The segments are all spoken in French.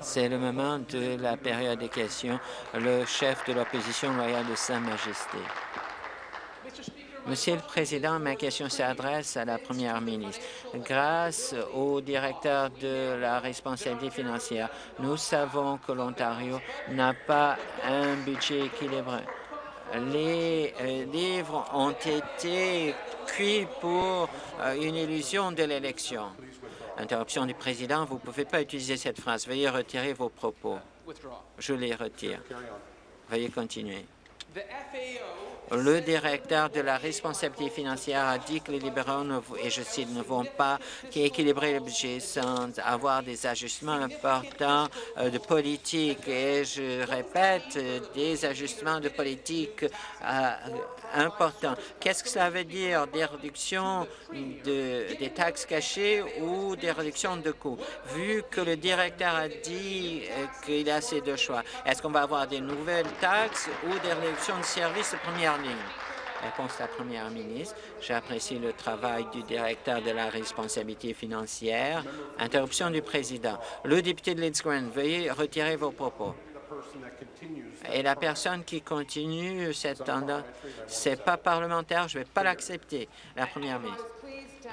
C'est le moment de la période des questions. Le chef de l'opposition loyale de Sa Majesté. Monsieur le Président, ma question s'adresse à la Première ministre. Grâce au directeur de la responsabilité financière, nous savons que l'Ontario n'a pas un budget équilibré. Les euh, livres ont été cuits pour euh, une illusion de l'élection. Interruption du président, vous ne pouvez pas utiliser cette phrase. Veuillez retirer vos propos. Je les retire. Veuillez continuer. Le directeur de la responsabilité financière a dit que les libéraux, et je cite, ne vont pas équilibrer le budget sans avoir des ajustements importants euh, de politique. Et je répète, euh, des ajustements de politique euh, importants. Qu'est-ce que cela veut dire? Des réductions de, des taxes cachées ou des réductions de coûts? Vu que le directeur a dit qu'il a assez de choix, est-ce qu'on va avoir des nouvelles taxes ou des réductions de services de première Réponse à la Première ministre. J'apprécie le travail du directeur de la responsabilité financière. Interruption du président. Le député de Leeds veuillez retirer vos propos. Et la personne qui continue cette tendance, c'est pas parlementaire, je ne vais pas l'accepter. La Première ministre.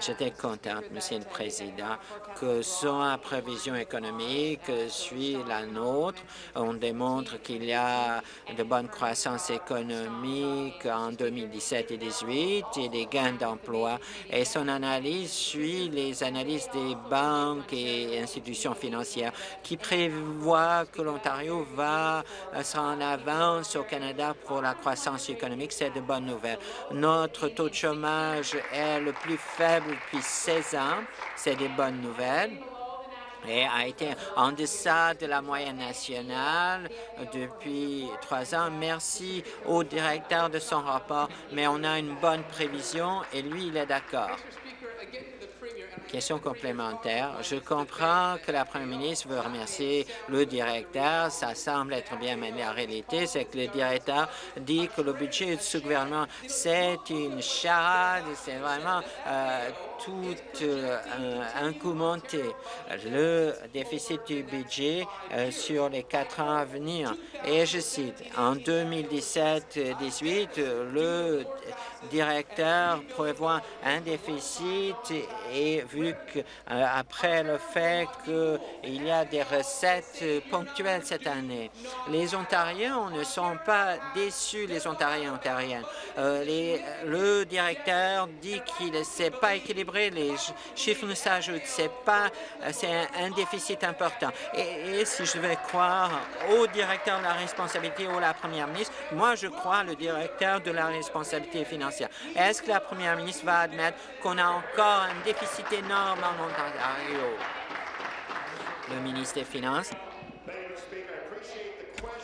J'étais contente, Monsieur le Président, que son prévision économique suit la nôtre. On démontre qu'il y a de bonnes croissances économiques en 2017 et 2018 et des gains d'emploi. Et son analyse suit les analyses des banques et institutions financières qui prévoient que l'Ontario va se en avance au Canada pour la croissance économique. C'est de bonnes nouvelles. Notre taux de chômage est le plus faible depuis 16 ans. C'est des bonnes nouvelles et a été en deçà de la moyenne nationale depuis trois ans. Merci au directeur de son rapport, mais on a une bonne prévision et lui, il est d'accord. Complémentaire. Je comprends que la Première ministre veut remercier le directeur. Ça semble être bien, mais la réalité, c'est que le directeur dit que le budget de ce gouvernement, c'est une charade, c'est vraiment euh, tout euh, un, coup monté. Le déficit du budget euh, sur les quatre ans à venir. Et je cite, en 2017-18, le directeur prévoit un déficit et vu euh, le fait qu'il y a des recettes ponctuelles cette année, les Ontariens ne sont pas déçus, les Ontariens ontariennes. les, le directeur dit qu'il ne s'est pas équilibré les chiffres ne s'ajoutent. C'est pas, c'est un, déficit important. Et, si je vais croire au directeur de la responsabilité ou à la première ministre, moi je crois le directeur de la responsabilité financière. Est-ce que la première ministre va admettre qu'on a encore un déficit en Ontario? Le ministre des Finances.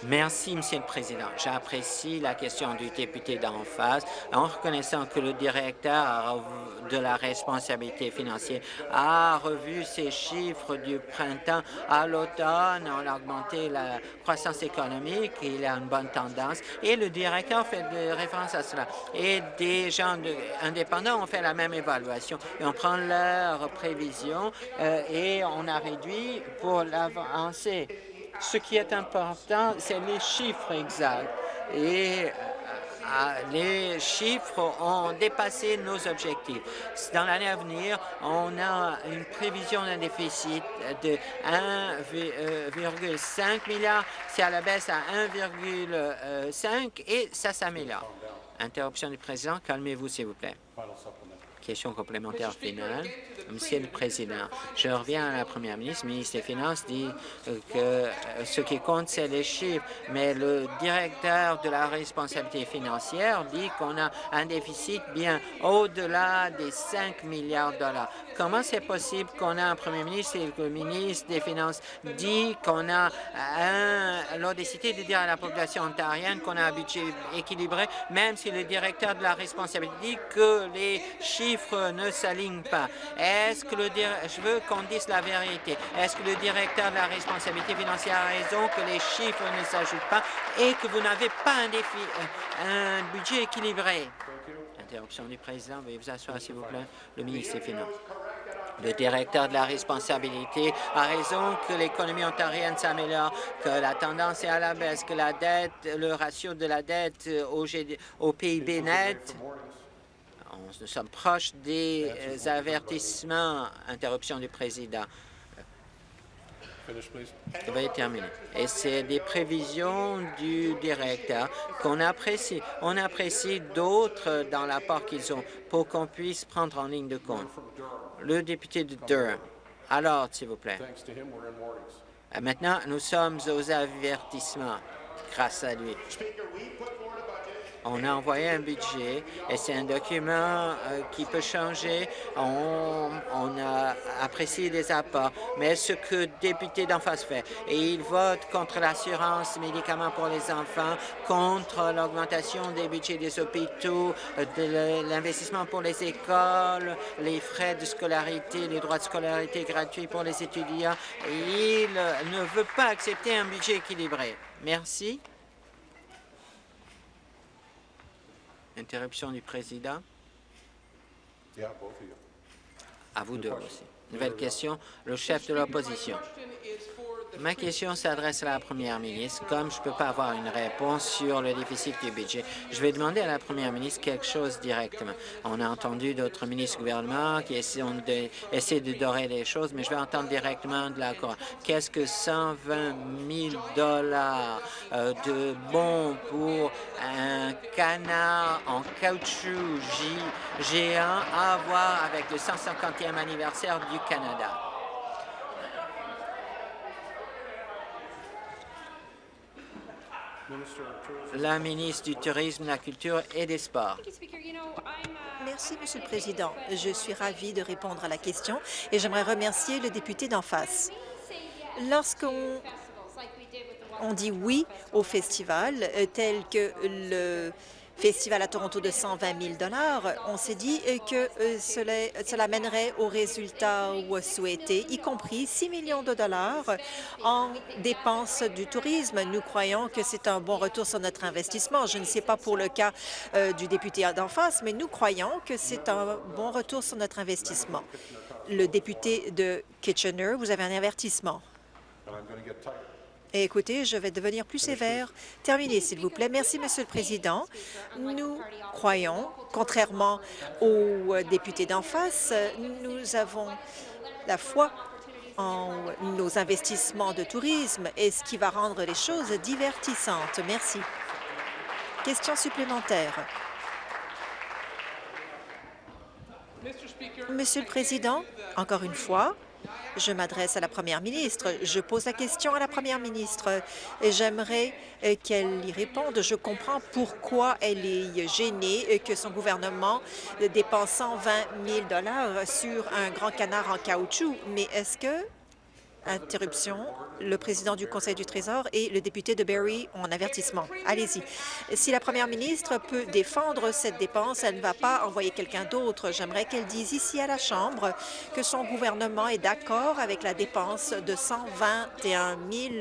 Merci, Monsieur le Président. J'apprécie la question du député d'en face en reconnaissant que le directeur de la responsabilité financière a revu ses chiffres du printemps à l'automne. On a augmenté la croissance économique. Il a une bonne tendance. Et le directeur fait référence à cela. Et des gens indépendants ont fait la même évaluation. Et on prend leurs prévisions euh, et on a réduit pour l'avancer. Ce qui est important, c'est les chiffres exacts. Et euh, les chiffres ont dépassé nos objectifs. Dans l'année à venir, on a une prévision d'un déficit de 1,5 milliard. C'est à la baisse à 1,5 et ça s'améliore. Interruption du président. Calmez-vous, s'il vous plaît. Question complémentaire finale. Monsieur le Président, je reviens à la Première ministre. Le ministre des Finances dit euh, que euh, ce qui compte, c'est les chiffres, mais le directeur de la responsabilité financière dit qu'on a un déficit bien au-delà des 5 milliards de dollars. Comment c'est possible qu'on a un premier ministre et que le ministre des Finances dit qu'on a l'audacité de dire à la population ontarienne qu'on a un budget équilibré, même si le directeur de la responsabilité dit que les chiffres ne s'alignent pas? Est-ce que le je veux qu'on dise la vérité. Est-ce que le directeur de la responsabilité financière a raison que les chiffres ne s'ajoutent pas et que vous n'avez pas un, euh, un budget équilibré? Interruption du président. Veuillez vous asseoir, s'il vous plaît. Le ministre des Finances. Le directeur de la responsabilité a raison que l'économie ontarienne s'améliore, que la tendance est à la baisse, que la dette, le ratio de la dette au, au PIB net nous sommes proches des avertissements. Interruption du président. Veuillez terminer. Et c'est des prévisions du directeur qu'on apprécie. On apprécie d'autres dans l'apport qu'ils ont pour qu'on puisse prendre en ligne de compte. Le député de Durham. Alors, s'il vous plaît. Maintenant, nous sommes aux avertissements grâce à lui. On a envoyé un budget et c'est un document euh, qui peut changer. On, a apprécié des apports, mais ce que député d'en face fait, et il vote contre l'assurance médicaments pour les enfants, contre l'augmentation des budgets des hôpitaux, de l'investissement pour les écoles, les frais de scolarité, les droits de scolarité gratuits pour les étudiants. Il ne veut pas accepter un budget équilibré. Merci. Interruption du président. À vous deux aussi. Nouvelle question, le chef de l'opposition. Ma question s'adresse à la première ministre. Comme je ne peux pas avoir une réponse sur le déficit du budget, je vais demander à la première ministre quelque chose directement. On a entendu d'autres ministres du gouvernement qui essaient de, de dorer les choses, mais je vais entendre directement de la Cour. Qu'est-ce que 120 000 dollars euh, de bons pour un canard en caoutchouc géant à voir avec le 150e anniversaire du Canada? La ministre du Tourisme, de la Culture et des Sports. Merci, Monsieur le Président. Je suis ravie de répondre à la question et j'aimerais remercier le député d'en face. Lorsqu'on on dit oui au festival, euh, tel que le festival à Toronto de 120 000 on s'est dit que euh, cela, mènerait aux résultats souhaités, y compris 6 millions de dollars en dépenses du tourisme. Nous croyons que c'est un bon retour sur notre investissement. Je ne sais pas pour le cas euh, du député d'en face, mais nous croyons que c'est un bon retour sur notre investissement. Le député de Kitchener, vous avez un avertissement. Écoutez, je vais devenir plus sévère. Terminez, s'il vous plaît. Merci, Monsieur le Président. Nous croyons, contrairement aux députés d'en face, nous avons la foi en nos investissements de tourisme et ce qui va rendre les choses divertissantes. Merci. Question supplémentaire. Monsieur le Président, encore une fois, je m'adresse à la première ministre. Je pose la question à la première ministre et j'aimerais euh, qu'elle y réponde. Je comprends pourquoi elle est gênée euh, que son gouvernement dépense 120 000 sur un grand canard en caoutchouc, mais est-ce que Interruption. Le président du Conseil du Trésor et le député de Barrie un avertissement. Allez-y. Si la première ministre peut défendre cette dépense, elle ne va pas envoyer quelqu'un d'autre. J'aimerais qu'elle dise ici à la Chambre que son gouvernement est d'accord avec la dépense de 121 000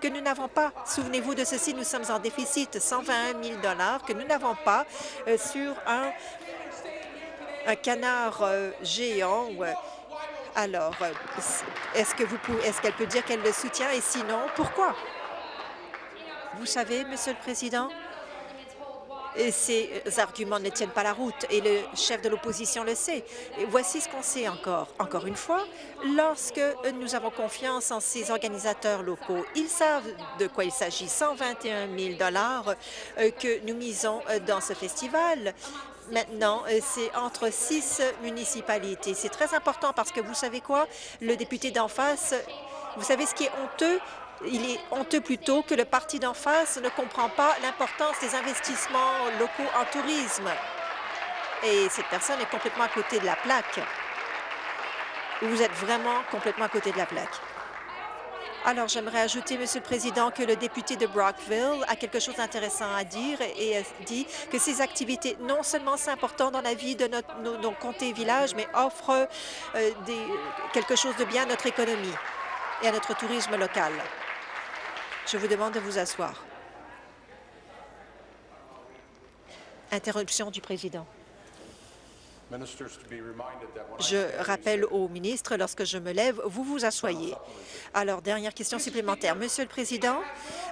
que nous n'avons pas. Souvenez-vous de ceci, nous sommes en déficit 121 000 que nous n'avons pas euh, sur un, un canard euh, géant alors, euh, est-ce qu'elle peut dire qu'elle le soutient et sinon, pourquoi? Vous savez, Monsieur le Président, ces arguments ne tiennent pas la route et le chef de l'opposition le sait. Voici ce qu'on sait encore. Encore une fois, lorsque nous avons confiance en ces organisateurs locaux, ils savent de quoi il s'agit. 121 000 euh, que nous misons euh, dans ce festival maintenant, euh, c'est entre six municipalités. C'est très important parce que vous savez quoi? Le député d'en face, vous savez ce qui est honteux? Il est honteux plutôt que le parti d'en face ne comprend pas l'importance des investissements locaux en tourisme. Et cette personne est complètement à côté de la plaque. Vous êtes vraiment complètement à côté de la plaque. Alors, j'aimerais ajouter, Monsieur le Président, que le député de Brockville a quelque chose d'intéressant à dire et dit que ces activités, non seulement sont importantes dans la vie de notre, nos, comtés et villages, mais offrent euh, quelque chose de bien à notre économie et à notre tourisme local. Je vous demande de vous asseoir. Interruption du président. Je rappelle au ministre, lorsque je me lève, vous vous asseyez. Alors, dernière question supplémentaire. Monsieur le Président,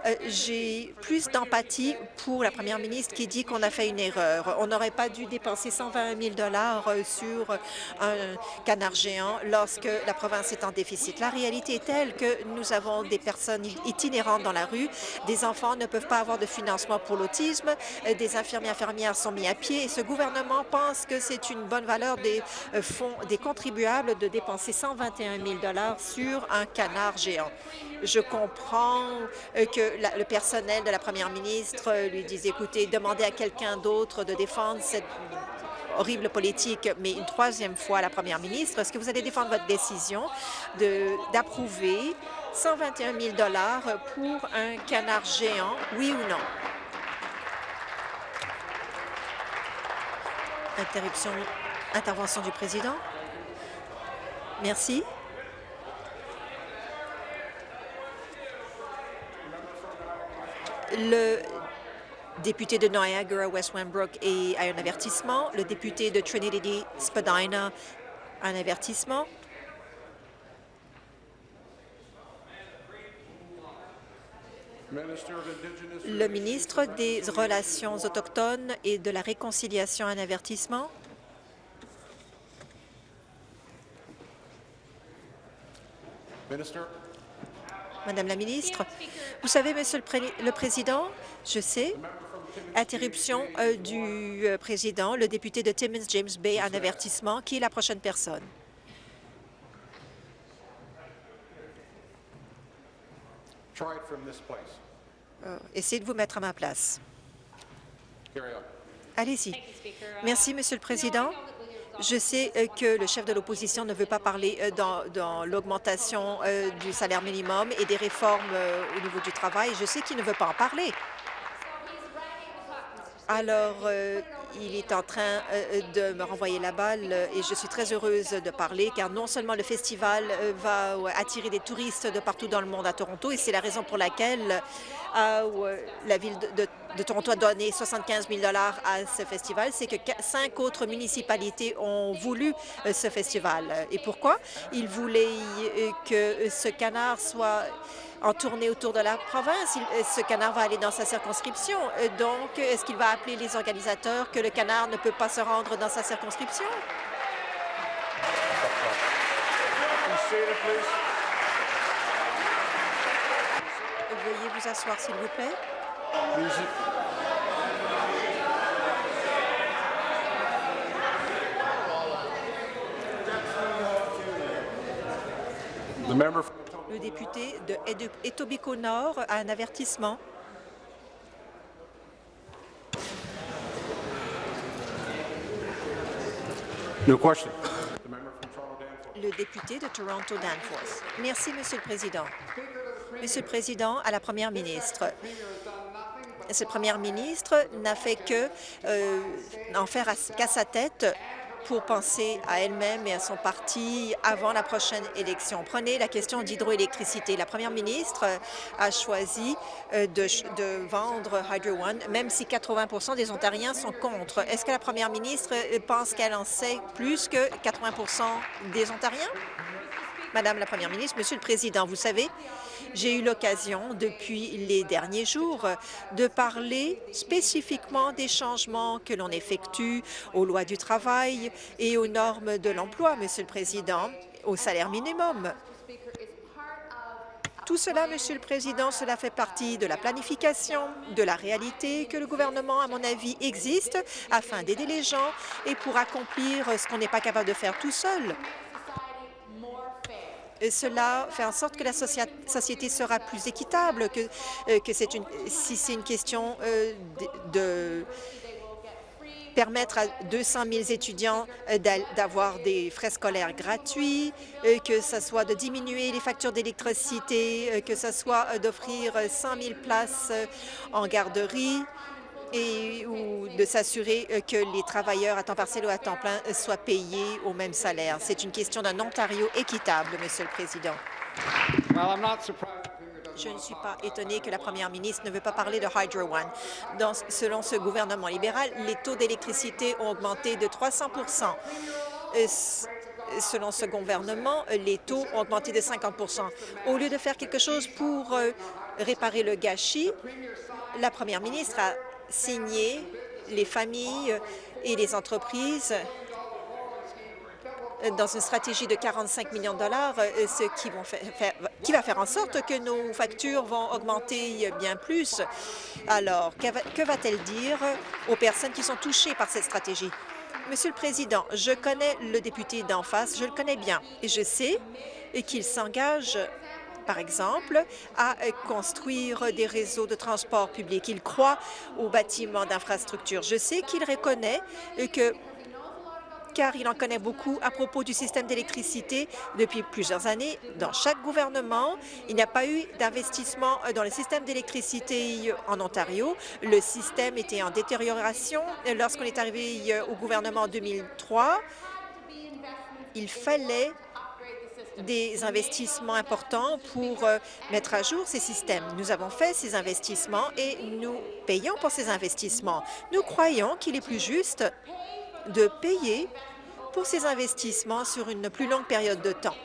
euh, j'ai plus d'empathie pour la première ministre qui dit qu'on a fait une erreur. On n'aurait pas dû dépenser 120 000 euh, sur un canard géant lorsque la province est en déficit. La réalité est telle que nous avons des personnes itinérantes dans la rue, des enfants ne peuvent pas avoir de financement pour l'autisme, euh, des infirmiers infirmières sont mis à pied et ce gouvernement pense que c'est une bonne valeur des fonds des contribuables de dépenser 121 000 sur un canard géant. Je comprends que le personnel de la première ministre lui dise, écoutez, demandez à quelqu'un d'autre de défendre cette horrible politique, mais une troisième fois la première ministre, est-ce que vous allez défendre votre décision d'approuver 121 000 pour un canard géant, oui ou non? Interruption, intervention du président. Merci. Le député de Niagara, West Wembrook, a un avertissement. Le député de Trinity Spadina un avertissement. Le ministre des Relations autochtones et de la Réconciliation un avertissement. Madame la ministre, vous savez, Monsieur le, Président, je sais, interruption euh, du euh, président, le député de Timmins James Bay, un avertissement. Qui est la prochaine personne? Euh, essayez de vous mettre à ma place. Allez-y. Merci, Monsieur le Président. Je sais euh, que le chef de l'opposition ne veut pas parler euh, dans, l'augmentation euh, du salaire minimum et des réformes au niveau du travail. Je sais qu'il ne veut pas en parler. Alors, il est en train de me renvoyer la balle et je suis très heureuse de parler car non seulement le festival va attirer des touristes de partout dans le monde à Toronto et c'est la raison pour laquelle la ville de de Toronto a donné 75 000 à ce festival, c'est que cinq autres municipalités ont voulu euh, ce festival. Et pourquoi? Ils voulaient euh, que ce canard soit en tournée autour de la province. Euh, ce canard va aller dans sa circonscription. Donc, est-ce qu'il va appeler les organisateurs que le canard ne peut pas se rendre dans sa circonscription? Veuillez vous asseoir, s'il vous plaît. Le député de Etobicoke Nord a un avertissement. Le député de Toronto Danforth. Merci, Monsieur le Président. Monsieur le Président, à la Première ministre, cette première ministre n'a fait que euh, en faire qu'à sa tête pour penser à elle-même et à son parti avant la prochaine élection. Prenez la question d'hydroélectricité. La première ministre a choisi euh, de, de, vendre Hydro One, même si 80% des Ontariens sont contre. Est-ce que la première ministre pense qu'elle en sait plus que 80% des Ontariens? Madame la Première ministre, Monsieur le Président, vous savez, j'ai eu l'occasion depuis les derniers jours de parler spécifiquement des changements que l'on effectue aux lois du travail et aux normes de l'emploi, Monsieur le Président, au salaire minimum. Tout cela, Monsieur le Président, cela fait partie de la planification, de la réalité que le gouvernement, à mon avis, existe afin d'aider les gens et pour accomplir ce qu'on n'est pas capable de faire tout seul cela fait en sorte que la société sera plus équitable, que, euh, si c'est une question euh, de, permettre à 200 000 étudiants euh, d'avoir des frais scolaires gratuits, que ce soit de diminuer les factures d'électricité, que ce soit d'offrir 100 000 places en garderie, et ou de s'assurer euh, que les travailleurs à temps partiel ou à temps plein euh, soient payés au même salaire. C'est une question d'un Ontario équitable, Monsieur le Président. Je ne suis pas étonné que la première ministre ne veut pas parler de Hydro One. Dans, selon ce gouvernement libéral, les taux d'électricité ont augmenté de 300% Selon ce gouvernement, les taux ont augmenté de 50 Au lieu de faire quelque chose pour euh, réparer le gâchis, la première ministre a signé les familles et les entreprises dans une stratégie de 45 millions de dollars, euh, ce qui va faire en sorte que nos factures vont augmenter bien plus. Alors, que va-t-elle dire aux personnes qui sont touchées par cette stratégie? Monsieur le Président, je connais le député d'en face, je le connais bien, et je sais qu'il s'engage par exemple, à construire des réseaux de transport public. Il croit aux bâtiments d'infrastructure. Je sais qu'il reconnaît que car il en connaît beaucoup à propos du système d'électricité depuis plusieurs années. Dans chaque gouvernement, il n'y a pas eu d'investissement dans le système d'électricité en Ontario. Le système était en détérioration. Lorsqu'on est arrivé au gouvernement en 2003, il fallait des investissements importants pour euh, mettre à jour ces systèmes. Nous avons fait ces investissements et nous payons pour ces investissements. Nous croyons qu'il est plus juste de payer pour ces investissements sur une plus longue période de temps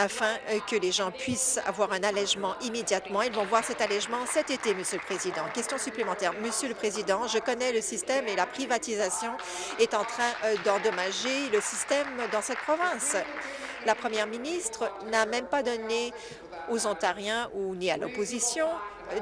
afin euh, que les gens puissent avoir un allègement immédiatement. Ils vont voir cet allègement cet été, Monsieur le Président. Question supplémentaire. Monsieur le Président, je connais le système et la privatisation est en train euh, d'endommager le système dans cette province. La première ministre n'a même pas donné aux Ontariens ou ni à l'opposition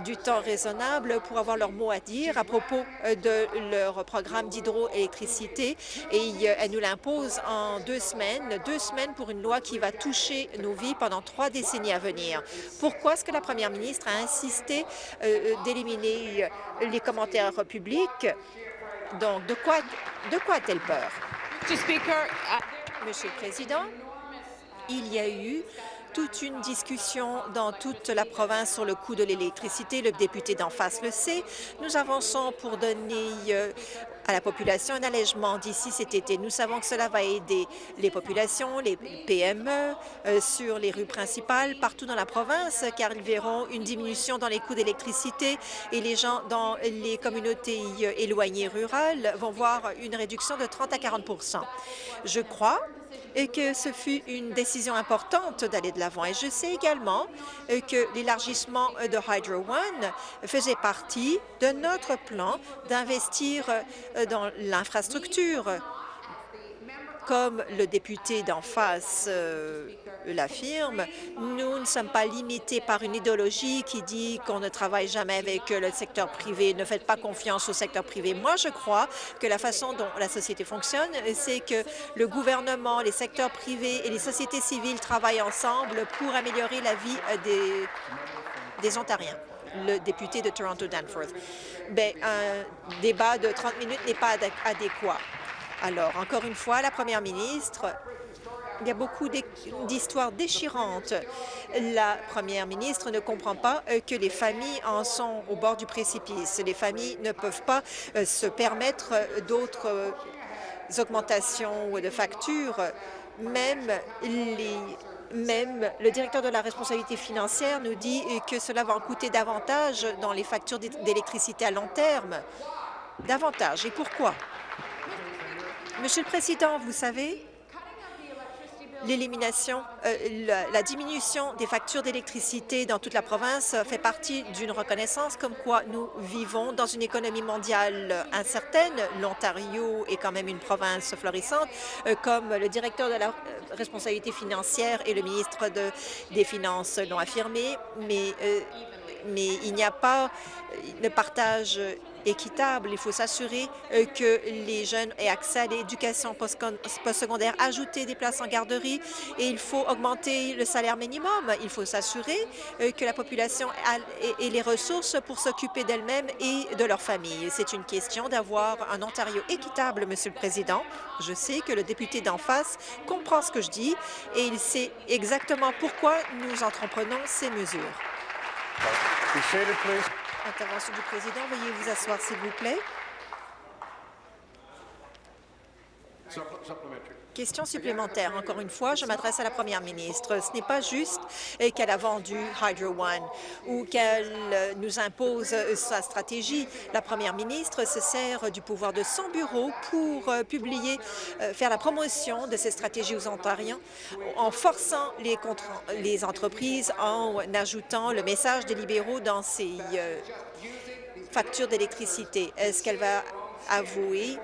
du temps raisonnable pour avoir leur mot à dire à propos euh, de leur programme d'hydroélectricité et euh, elle nous l'impose en deux semaines, deux semaines pour une loi qui va toucher nos vies pendant trois décennies à venir. Pourquoi est-ce que la première ministre a insisté euh, d'éliminer les commentaires publics? Donc, de quoi, de quoi a-t-elle peur? Monsieur le Président, il y a eu toute une discussion dans toute la province sur le coût de l'électricité. Le député d'en face le sait. Nous avançons pour donner euh, à la population un allègement d'ici cet été. Nous savons que cela va aider les populations, les PME euh, sur les rues principales partout dans la province, car ils verront une diminution dans les coûts d'électricité et les gens dans les communautés euh, éloignées rurales vont voir une réduction de 30 à 40 Je crois et que ce fut une décision importante d'aller de l'avant. Et je sais également euh, que l'élargissement de Hydro One faisait partie de notre plan d'investir euh, dans l'infrastructure comme le député d'en face euh, l'affirme, nous ne sommes pas limités par une idéologie qui dit qu'on ne travaille jamais avec le secteur privé. Ne faites pas confiance au secteur privé. Moi, je crois que la façon dont la société fonctionne, c'est que le gouvernement, les secteurs privés et les sociétés civiles travaillent ensemble pour améliorer la vie euh, des, des Ontariens le député de Toronto Danforth. Ben, un débat de 30 minutes n'est pas adéquat. Alors, encore une fois, la première ministre, il y a beaucoup d'histoires déchirantes. La première ministre ne comprend pas euh, que les familles en sont au bord du précipice. Les familles ne peuvent pas euh, se permettre euh, d'autres augmentations de factures. Même même le directeur de la responsabilité financière nous dit que cela va en coûter davantage dans les factures d'électricité à long terme. Davantage. Et pourquoi? Monsieur le Président, vous savez, l'élimination, euh, la, diminution des factures d'électricité dans toute la province fait partie d'une reconnaissance comme quoi nous vivons dans une économie mondiale incertaine. L'Ontario est quand même une province florissante, euh, comme le directeur de la euh, responsabilité financière et le ministre des Finances l'ont affirmé, mais, mais il n'y a pas de partage équitable. Il faut s'assurer euh, que les jeunes aient accès à l'éducation postsecondaire, ajouter des places en garderie et il faut augmenter le salaire minimum. Il faut s'assurer euh, que la population ait les ressources pour s'occuper d'elle-même et de leur famille. C'est une question d'avoir un Ontario équitable, Monsieur le Président. Je sais que le député d'en face comprend ce que je dis et il sait exactement pourquoi nous entreprenons ces mesures. Intervention du président. Veuillez vous asseoir, s'il vous plaît. Question supplémentaire. Encore une fois, je m'adresse à la première ministre. Ce n'est pas juste euh, qu'elle a vendu Hydro One ou qu'elle euh, nous impose euh, sa stratégie. La première ministre se sert du pouvoir de son bureau pour publier, faire la promotion de ses stratégies aux Ontariens en forçant les, les entreprises, en ajoutant le message des libéraux dans ses factures d'électricité. Est-ce qu'elle va avouer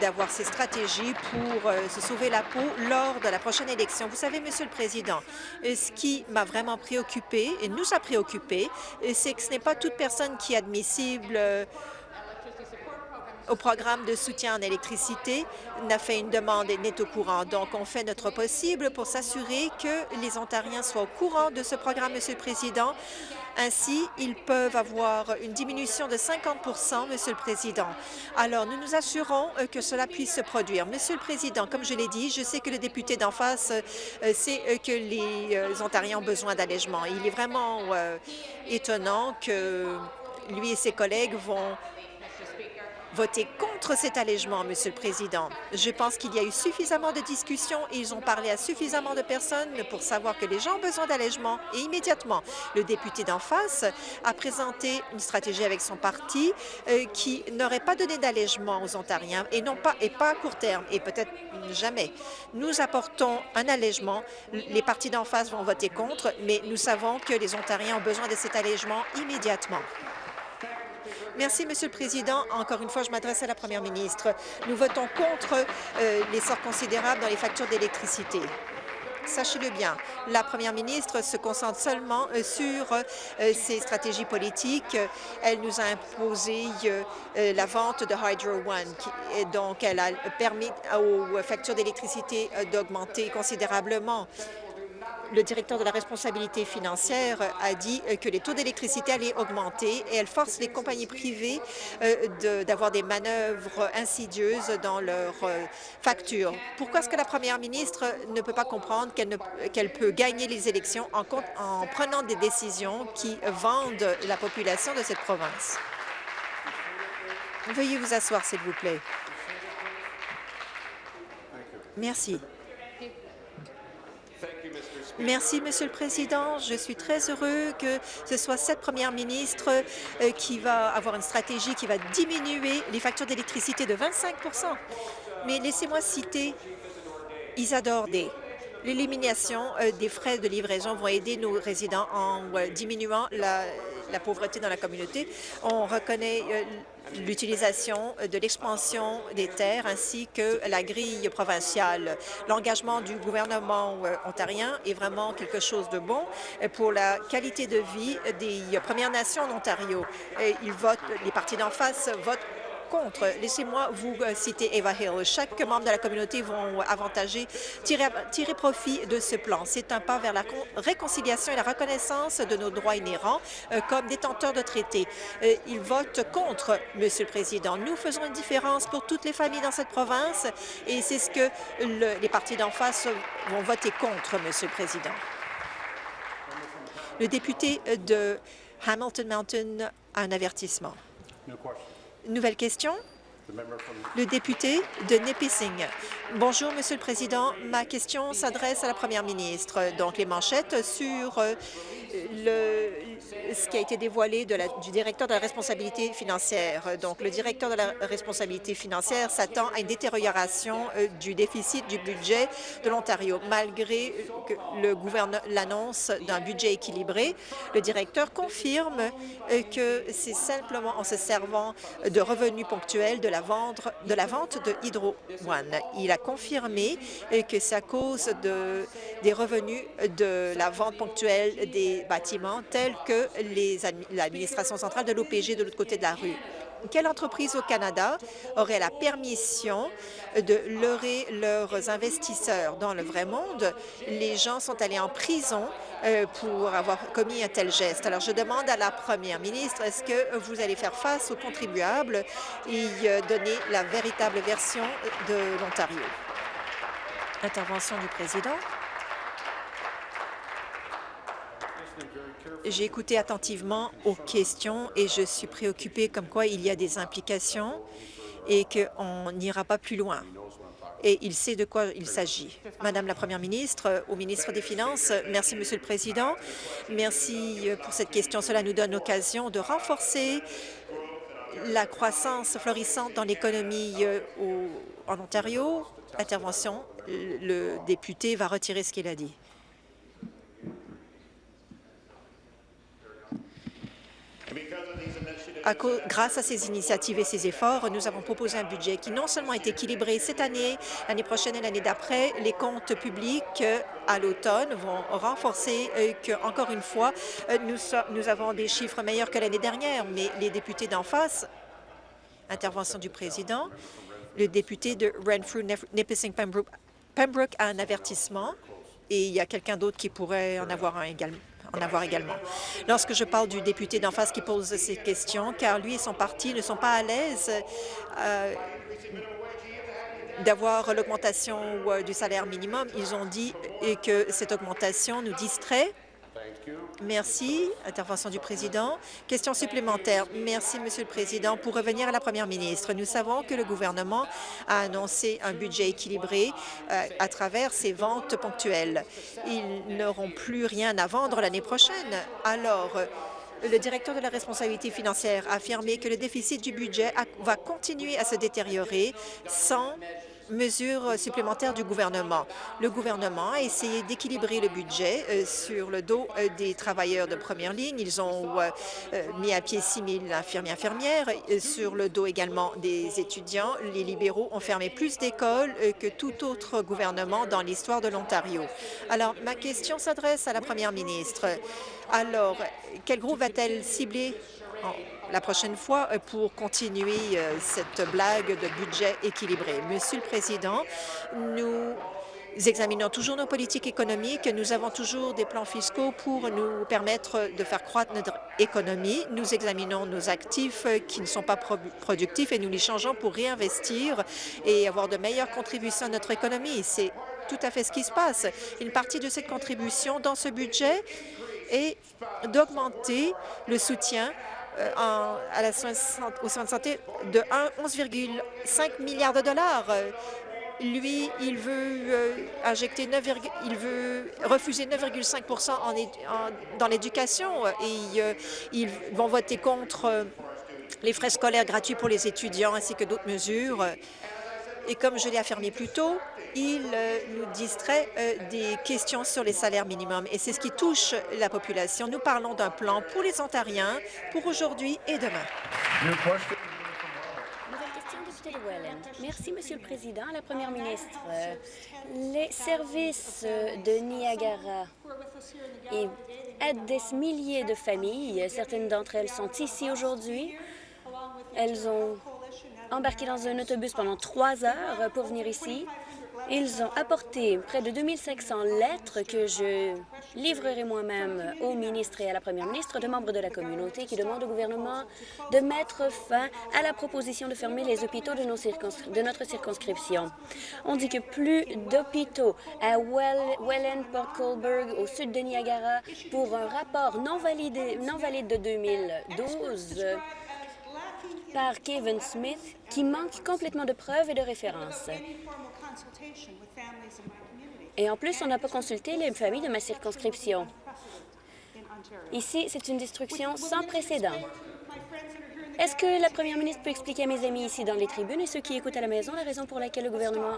d'avoir ces stratégies pour euh, se sauver la peau lors de la prochaine élection. Vous savez, Monsieur le Président, euh, ce qui m'a vraiment préoccupé et nous a préoccupé, c'est que ce n'est pas toute personne qui est admissible au programme de soutien en électricité n'a fait une demande et n'est au courant. Donc, on fait notre possible pour s'assurer que les Ontariens soient au courant de ce programme, Monsieur le Président, ainsi, ils peuvent avoir une diminution de 50 Monsieur le Président. Alors, nous nous assurons euh, que cela puisse se produire. Monsieur le Président, comme je l'ai dit, je sais que le député d'en face euh, sait euh, que les Ontariens ont besoin d'allègement. Il est vraiment étonnant que lui et ses collègues vont voter contre cet allègement, Monsieur le Président. Je pense qu'il y a eu suffisamment de discussions et ils ont parlé à suffisamment de personnes pour savoir que les gens ont besoin d'allègement. Et immédiatement, le député d'en face a présenté une stratégie avec son parti euh, qui n'aurait pas donné d'allègement aux Ontariens et non pas et pas à court terme et peut-être jamais. Nous apportons un allègement. Les partis d'en face vont voter contre, mais nous savons que les Ontariens ont besoin de cet allègement immédiatement. Merci, Monsieur le Président. Encore une fois, je m'adresse à la Première ministre. Nous votons contre euh, l'essor considérable dans les factures d'électricité. Sachez-le bien, la première ministre se concentre seulement euh, sur euh, ses stratégies politiques. Elle nous a imposé la vente de Hydro One, et donc elle a permis aux factures d'électricité d'augmenter considérablement le directeur de la responsabilité financière a dit que les taux d'électricité allaient augmenter et elle force les compagnies privées euh, d'avoir des manœuvres insidieuses dans leurs euh, factures. Pourquoi est-ce que la première ministre ne peut pas comprendre qu'elle peut gagner les élections en prenant des décisions qui vendent la population de cette province? Veuillez vous asseoir, s'il vous plaît. Merci. Merci, Monsieur le Président. Je suis très heureux que ce soit cette première ministre euh, qui va avoir une stratégie qui va diminuer les factures d'électricité de 25% Mais laissez-moi citer Isadore. L'élimination euh, des frais de livraison vont aider nos résidents en euh, diminuant la pauvreté dans la communauté. On reconnaît l'utilisation de l'expansion des terres ainsi que la grille provinciale. L'engagement du gouvernement euh, ontarien est vraiment quelque chose de bon pour la qualité de vie des Premières Nations en Ontario. Ils votent, les partis d'en face votent contre. Laissez-moi vous euh, citer Eva Hill. Chaque membre de la communauté vont avantager, tirer, profit de ce plan. C'est un pas vers la réconciliation et la reconnaissance de nos droits inhérents euh, comme détenteurs de traités. Euh, ils votent contre, Monsieur le Président. Nous faisons une différence pour toutes les familles dans cette province et c'est ce que les partis d'en face vont voter contre, Monsieur le Président. Le député de Hamilton Mountain a un avertissement. Nouvelle question. Le député de Nipissing. Bonjour, Monsieur le Président. Ma question s'adresse à la Première ministre. Donc, les manchettes sur euh, ce qui a été dévoilé du directeur de la responsabilité financière. Donc, le directeur de la responsabilité financière s'attend à une détérioration euh, du déficit du budget de l'Ontario. Malgré l'annonce d'un budget équilibré, le directeur confirme euh, que c'est simplement en se servant de revenus ponctuels de la vente de, Hydro One. Il a confirmé euh, que c'est à cause de, des revenus de la vente ponctuelle des bâtiments tels que l'administration centrale de l'OPG de l'autre côté de la rue. Quelle entreprise au Canada aurait la permission de leurrer leurs investisseurs? Dans le vrai monde? Les gens sont allés en prison euh, pour avoir commis un tel geste. Alors, je demande à la première ministre, est-ce que vous allez faire face aux contribuables et euh, donner la véritable version de l'Ontario? Intervention du président. J'ai écouté attentivement aux questions et je suis préoccupée comme quoi il y a des implications et qu'on n'ira pas plus loin. et il sait de quoi il s'agit. Madame la Première ministre, au ministre des Finances, merci, Monsieur le Président. Merci pour cette question. Cela nous donne l'occasion de renforcer la croissance florissante dans l'économie euh, en Ontario. Intervention, le député va retirer ce qu'il a dit. Grâce à ces initiatives et ces efforts, nous avons proposé un budget qui non seulement est équilibré cette année, l'année prochaine et l'année d'après, les comptes publics euh, à l'automne vont renforcer euh, que, encore une fois, euh, nous, avons des chiffres meilleurs que l'année dernière, mais les députés d'en face, intervention du président, le député de Renfrew, Nipissing, Pembroke, Pembroke a un avertissement et il y a quelqu'un d'autre qui pourrait en avoir un également en avoir également. Lorsque je parle du député d'en face qui pose ces questions, car lui et son parti ne sont pas à l'aise euh, d'avoir l'augmentation euh, du salaire minimum, ils ont dit que cette augmentation nous distrait Merci. Intervention du président. Question supplémentaire. Merci, Monsieur le Président. Pour revenir à la Première ministre, nous savons que le gouvernement a annoncé un budget équilibré euh, à travers ses ventes ponctuelles. Ils n'auront plus rien à vendre l'année prochaine. Alors, le directeur de la responsabilité financière a affirmé que le déficit du budget va continuer à se détériorer sans mesures supplémentaires du gouvernement. Le gouvernement a essayé d'équilibrer le budget euh, sur le dos euh, des travailleurs de première ligne. Ils ont euh, mis à pied 6 000 infirmiers infirmières. Sur le dos également des étudiants, les libéraux ont fermé plus d'écoles que tout autre gouvernement dans l'histoire de l'Ontario. Alors, ma question s'adresse à la première ministre. Alors, quel groupe va-t-elle cibler la prochaine fois euh, pour continuer euh, cette blague de budget équilibré. Monsieur le Président, nous examinons toujours nos politiques économiques. Nous avons toujours des plans fiscaux pour nous permettre de faire croître notre économie. Nous examinons nos actifs qui ne sont pas productifs et nous les changeons pour réinvestir et avoir de meilleures contributions à notre économie. C'est tout à fait ce qui se passe. Une partie de cette contribution dans ce budget est d'augmenter le soutien euh, à la soins, aux soins de santé de 11,5 milliards de dollars. Lui, il veut euh, injecter 9, il veut refuser 9,5% dans l'éducation et euh, ils vont voter contre les frais scolaires gratuits pour les étudiants ainsi que d'autres mesures. Et comme je l'ai affirmé plus tôt, il euh, nous distrait euh, des questions sur les salaires minimums et c'est ce qui touche la population. Nous parlons d'un plan pour les Ontariens pour aujourd'hui et demain. Merci, Monsieur le Président. La Première ministre, euh, les services de Niagara aident des milliers de familles. Certaines d'entre elles sont ici aujourd'hui. Elles ont embarqué dans un autobus pendant trois heures pour venir ici. Ils ont apporté près de 2500 lettres que je livrerai moi-même au ministre et à la première ministre de membres de la communauté qui demandent au gouvernement de mettre fin à la proposition de fermer les hôpitaux de, nos de notre circonscription. On dit que plus d'hôpitaux à Welland, Port Colborne, au sud de Niagara, pour un rapport non, validé, non valide de 2012 par Kevin Smith, qui manque complètement de preuves et de références. Et en plus, on n'a pas consulté les familles de ma circonscription. Ici, c'est une destruction sans précédent. Est-ce que la première ministre peut expliquer à mes amis ici dans les tribunes et ceux qui écoutent à la maison la raison pour laquelle le gouvernement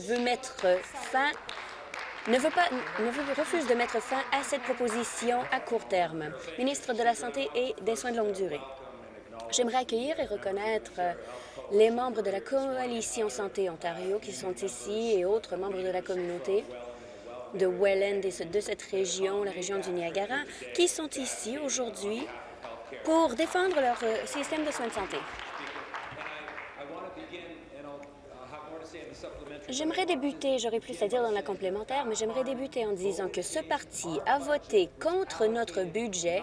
veut mettre fin, ne veut pas, ne veut, refuse de mettre fin à cette proposition à court terme? Ministre de la Santé et des Soins de longue durée. J'aimerais accueillir et reconnaître les membres de la Coalition Santé Ontario qui sont ici et autres membres de la communauté de Welland et de cette région, la région du Niagara, qui sont ici aujourd'hui pour défendre leur euh, système de soins de santé. J'aimerais débuter, j'aurais plus à dire dans la complémentaire, mais j'aimerais débuter en disant que ce parti a voté contre notre budget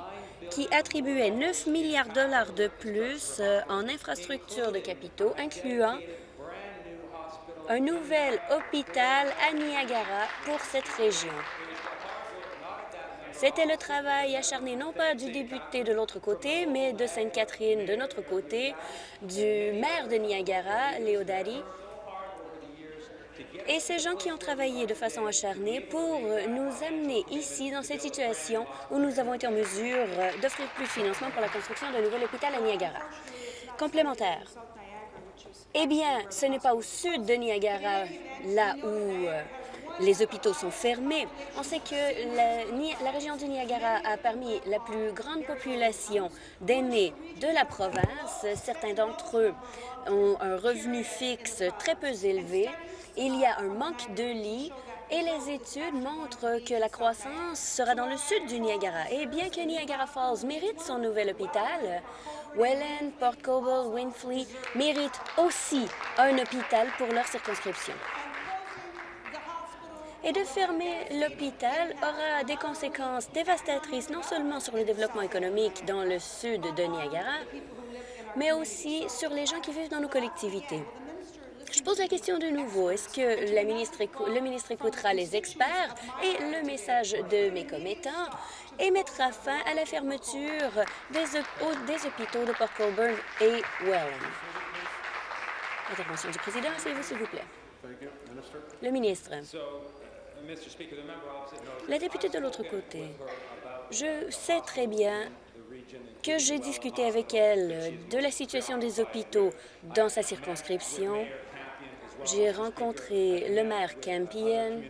qui attribuait 9 milliards de dollars de plus euh, en infrastructures de capitaux, incluant un nouvel hôpital à Niagara pour cette région. C'était le travail acharné non pas du député de l'autre côté, mais de Sainte-Catherine de notre côté, du maire de Niagara, Léo et ces gens qui ont travaillé de façon acharnée pour nous amener ici dans cette situation où nous avons été en mesure d'offrir plus de financement pour la construction d'un nouvel hôpital à Niagara. Complémentaire. Eh bien, ce n'est pas au sud de Niagara, là où euh, les hôpitaux sont fermés. On sait que la, région du Niagara a permis la plus grande population d'aînés de la province. Certains d'entre eux ont un revenu fixe très peu élevé. Il y a un manque de lits et les études montrent que la croissance sera dans le sud du Niagara. Et bien que Niagara Falls mérite son nouvel hôpital, Welland, Port Coble, Winfrey méritent aussi un hôpital pour leur circonscription. Et de fermer l'hôpital aura des conséquences dévastatrices non seulement sur le développement économique dans le sud de Niagara, mais aussi sur les gens qui vivent dans nos collectivités. Je pose la question de nouveau. Est-ce que le ministre écoutera les experts et le message de mes commettants et mettra fin à la fermeture des, des hôpitaux de Port Colborne et Welland? Intervention du président, asseyez-vous, s'il vous plaît. Le ministre. La députée de l'autre côté, je sais très bien que j'ai discuté avec elle de la situation des hôpitaux dans sa circonscription j'ai rencontré le maire Campion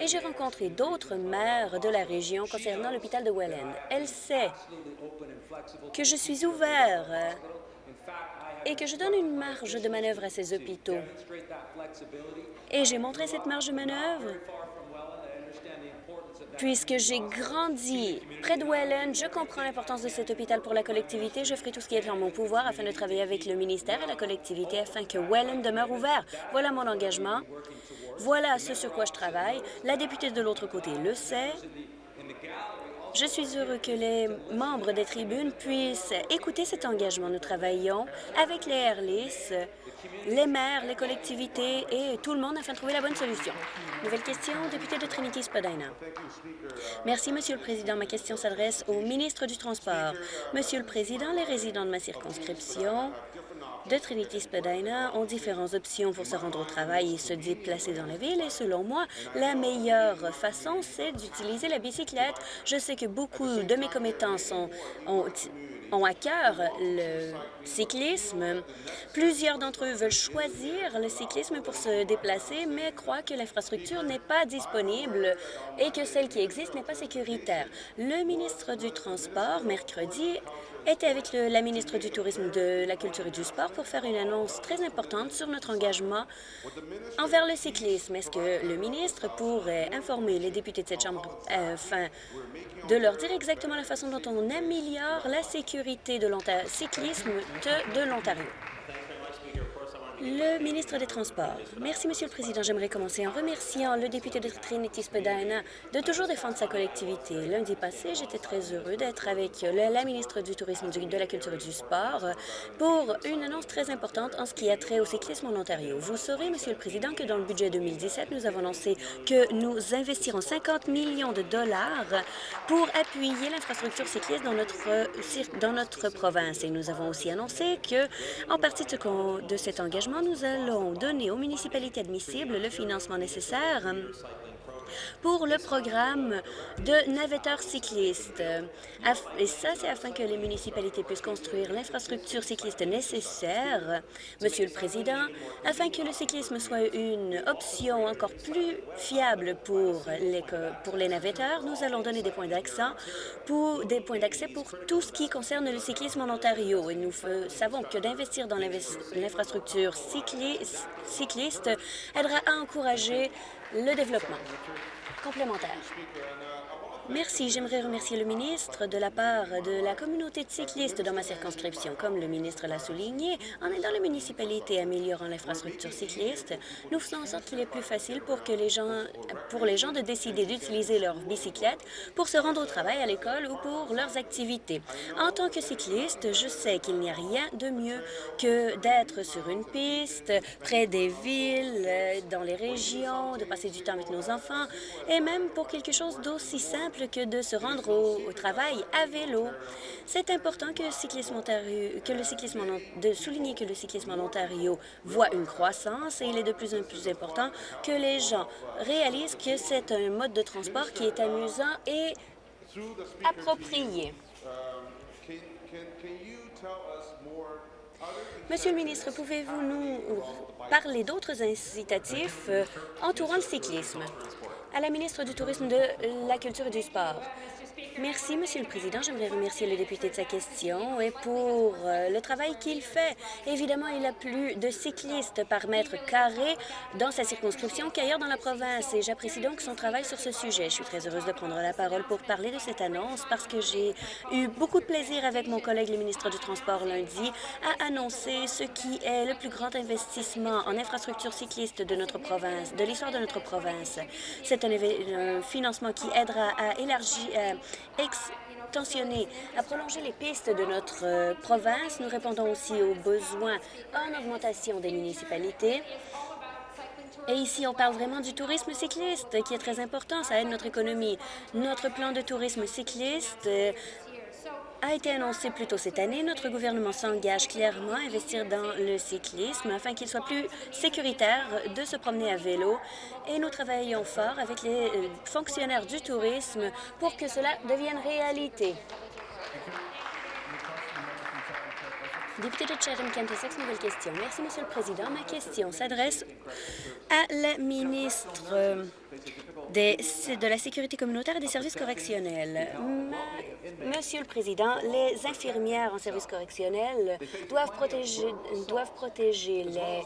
et j'ai rencontré d'autres maires de la région concernant l'hôpital de Welland. Elle sait que je suis ouvert et que je donne une marge de manœuvre à ces hôpitaux. Et j'ai montré cette marge de manœuvre Puisque j'ai grandi près de Welland, je comprends l'importance de cet hôpital pour la collectivité. Je ferai tout ce qui est en mon pouvoir afin de travailler avec le ministère et la collectivité afin que Welland demeure ouvert. Voilà mon engagement. Voilà ce sur quoi je travaille. La députée de l'autre côté le sait. Je suis heureux que les membres des tribunes puissent écouter cet engagement. Nous travaillons avec les Airlis, les maires, les collectivités et tout le monde afin de trouver la bonne solution. Nouvelle question, député de Trinity-Spadina. Merci, Monsieur le Président. Ma question s'adresse au ministre du Transport. Monsieur le Président, les résidents de ma circonscription de Trinity-Spadina ont différentes options pour se rendre au travail et se déplacer dans la ville. Et selon moi, la meilleure façon, c'est d'utiliser la bicyclette. Je sais que beaucoup de mes commettants ont, ont à cœur le cyclisme. Plusieurs d'entre eux veulent choisir le cyclisme pour se déplacer, mais croient que l'infrastructure n'est pas disponible et que celle qui existe n'est pas sécuritaire. Le ministre du Transport, mercredi, était avec la ministre du Tourisme, de la Culture et du Sport pour faire une annonce très importante sur notre engagement envers le cyclisme. Est-ce que le ministre pourrait informer les députés de cette Chambre afin de leur dire exactement la façon dont on améliore la sécurité de cyclisme de, de l'Ontario? Le ministre des Transports. Merci, Monsieur le Président. J'aimerais commencer en remerciant le député de Trinity-Spadina de toujours défendre sa collectivité. Lundi passé, j'étais très heureux d'être avec la ministre du Tourisme, de la Culture et du Sport pour une annonce très importante en ce qui a trait au cyclisme en Ontario. Vous saurez, Monsieur le Président, que dans le budget 2017, nous avons annoncé que nous investirons 50 millions de dollars pour appuyer l'infrastructure cycliste dans notre, dans notre province. Et nous avons aussi annoncé que, en partie de cet engagement, nous allons donner aux municipalités admissibles le financement nécessaire pour le programme de navetteurs cyclistes. Et ça, c'est afin que les municipalités puissent construire l'infrastructure cycliste nécessaire, Monsieur le Président, afin que le cyclisme soit une option encore plus fiable pour les, pour les navetteurs. Nous allons donner des points d'accès pour des points d'accès pour tout ce qui concerne le cyclisme en Ontario. Et nous savons que d'investir dans l'infrastructure cycliste aidera à encourager le développement. Complémentaire. Merci. J'aimerais remercier le ministre de la part de la communauté de cyclistes dans ma circonscription. Comme le ministre l'a souligné, en aidant les municipalités améliorant l'infrastructure cycliste, nous faisons en sorte qu'il est plus facile pour, que les gens, pour les gens de décider d'utiliser leur bicyclette pour se rendre au travail, à l'école ou pour leurs activités. En tant que cycliste, je sais qu'il n'y a rien de mieux que d'être sur une piste, près des villes, dans les régions, de passer du temps avec nos enfants, et même pour quelque chose d'aussi simple que de se rendre au, travail à vélo. C'est important que le cyclisme de souligner que le cyclisme en Ontario voit une croissance et il est de plus en plus important que les gens réalisent que c'est un mode de transport qui est amusant et approprié. Monsieur le ministre, pouvez-vous nous parler d'autres incitatifs euh, entourant le cyclisme? À la ministre du Tourisme, de la Culture et du Sport. Merci, Monsieur le Président. J'aimerais remercier le député de sa question et pour euh, le travail qu'il fait. Évidemment, il a plus de cyclistes par mètre carré dans sa circonscription qu'ailleurs dans la province et j'apprécie donc son travail sur ce sujet. Je suis très heureuse de prendre la parole pour parler de cette annonce parce que j'ai eu beaucoup de plaisir avec mon collègue le ministre du Transport lundi à annoncer ce qui est le plus grand investissement en infrastructure cycliste de notre province, de l'histoire de notre province. C'est un, financement qui aidera à élargir, euh, extensionner, à prolonger les pistes de notre euh, province. Nous répondons aussi aux besoins en augmentation des municipalités. Et ici, on parle vraiment du tourisme cycliste, qui est très important. Ça aide notre économie. Notre plan de tourisme cycliste euh, a été annoncé plus tôt cette année. Notre gouvernement s'engage clairement à investir dans le cyclisme afin qu'il soit plus sécuritaire de se promener à vélo. Et nous travaillons fort avec les euh, fonctionnaires du tourisme pour que cela devienne réalité. Député de Chatham-Kent Essex, nouvelle question. Merci, Monsieur le Président. Ma question s'adresse à la ministre euh, de la Sécurité communautaire et des services correctionnels. Monsieur le Président, les infirmières en services correctionnels doivent protéger, doivent protéger les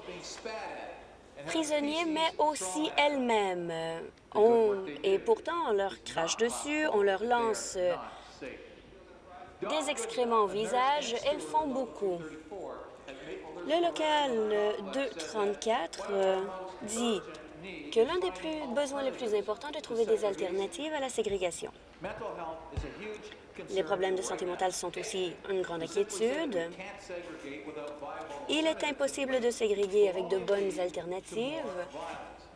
prisonniers, mais aussi elles-mêmes. Et pourtant, on leur crache dessus, on leur lance des excréments au visage. Elles font beaucoup. Le local 234 euh, dit que l'un des besoins les plus importants est de trouver des alternatives à la ségrégation. Les problèmes de santé mentale sont aussi une grande inquiétude. Il est impossible de ségréguer avec de bonnes alternatives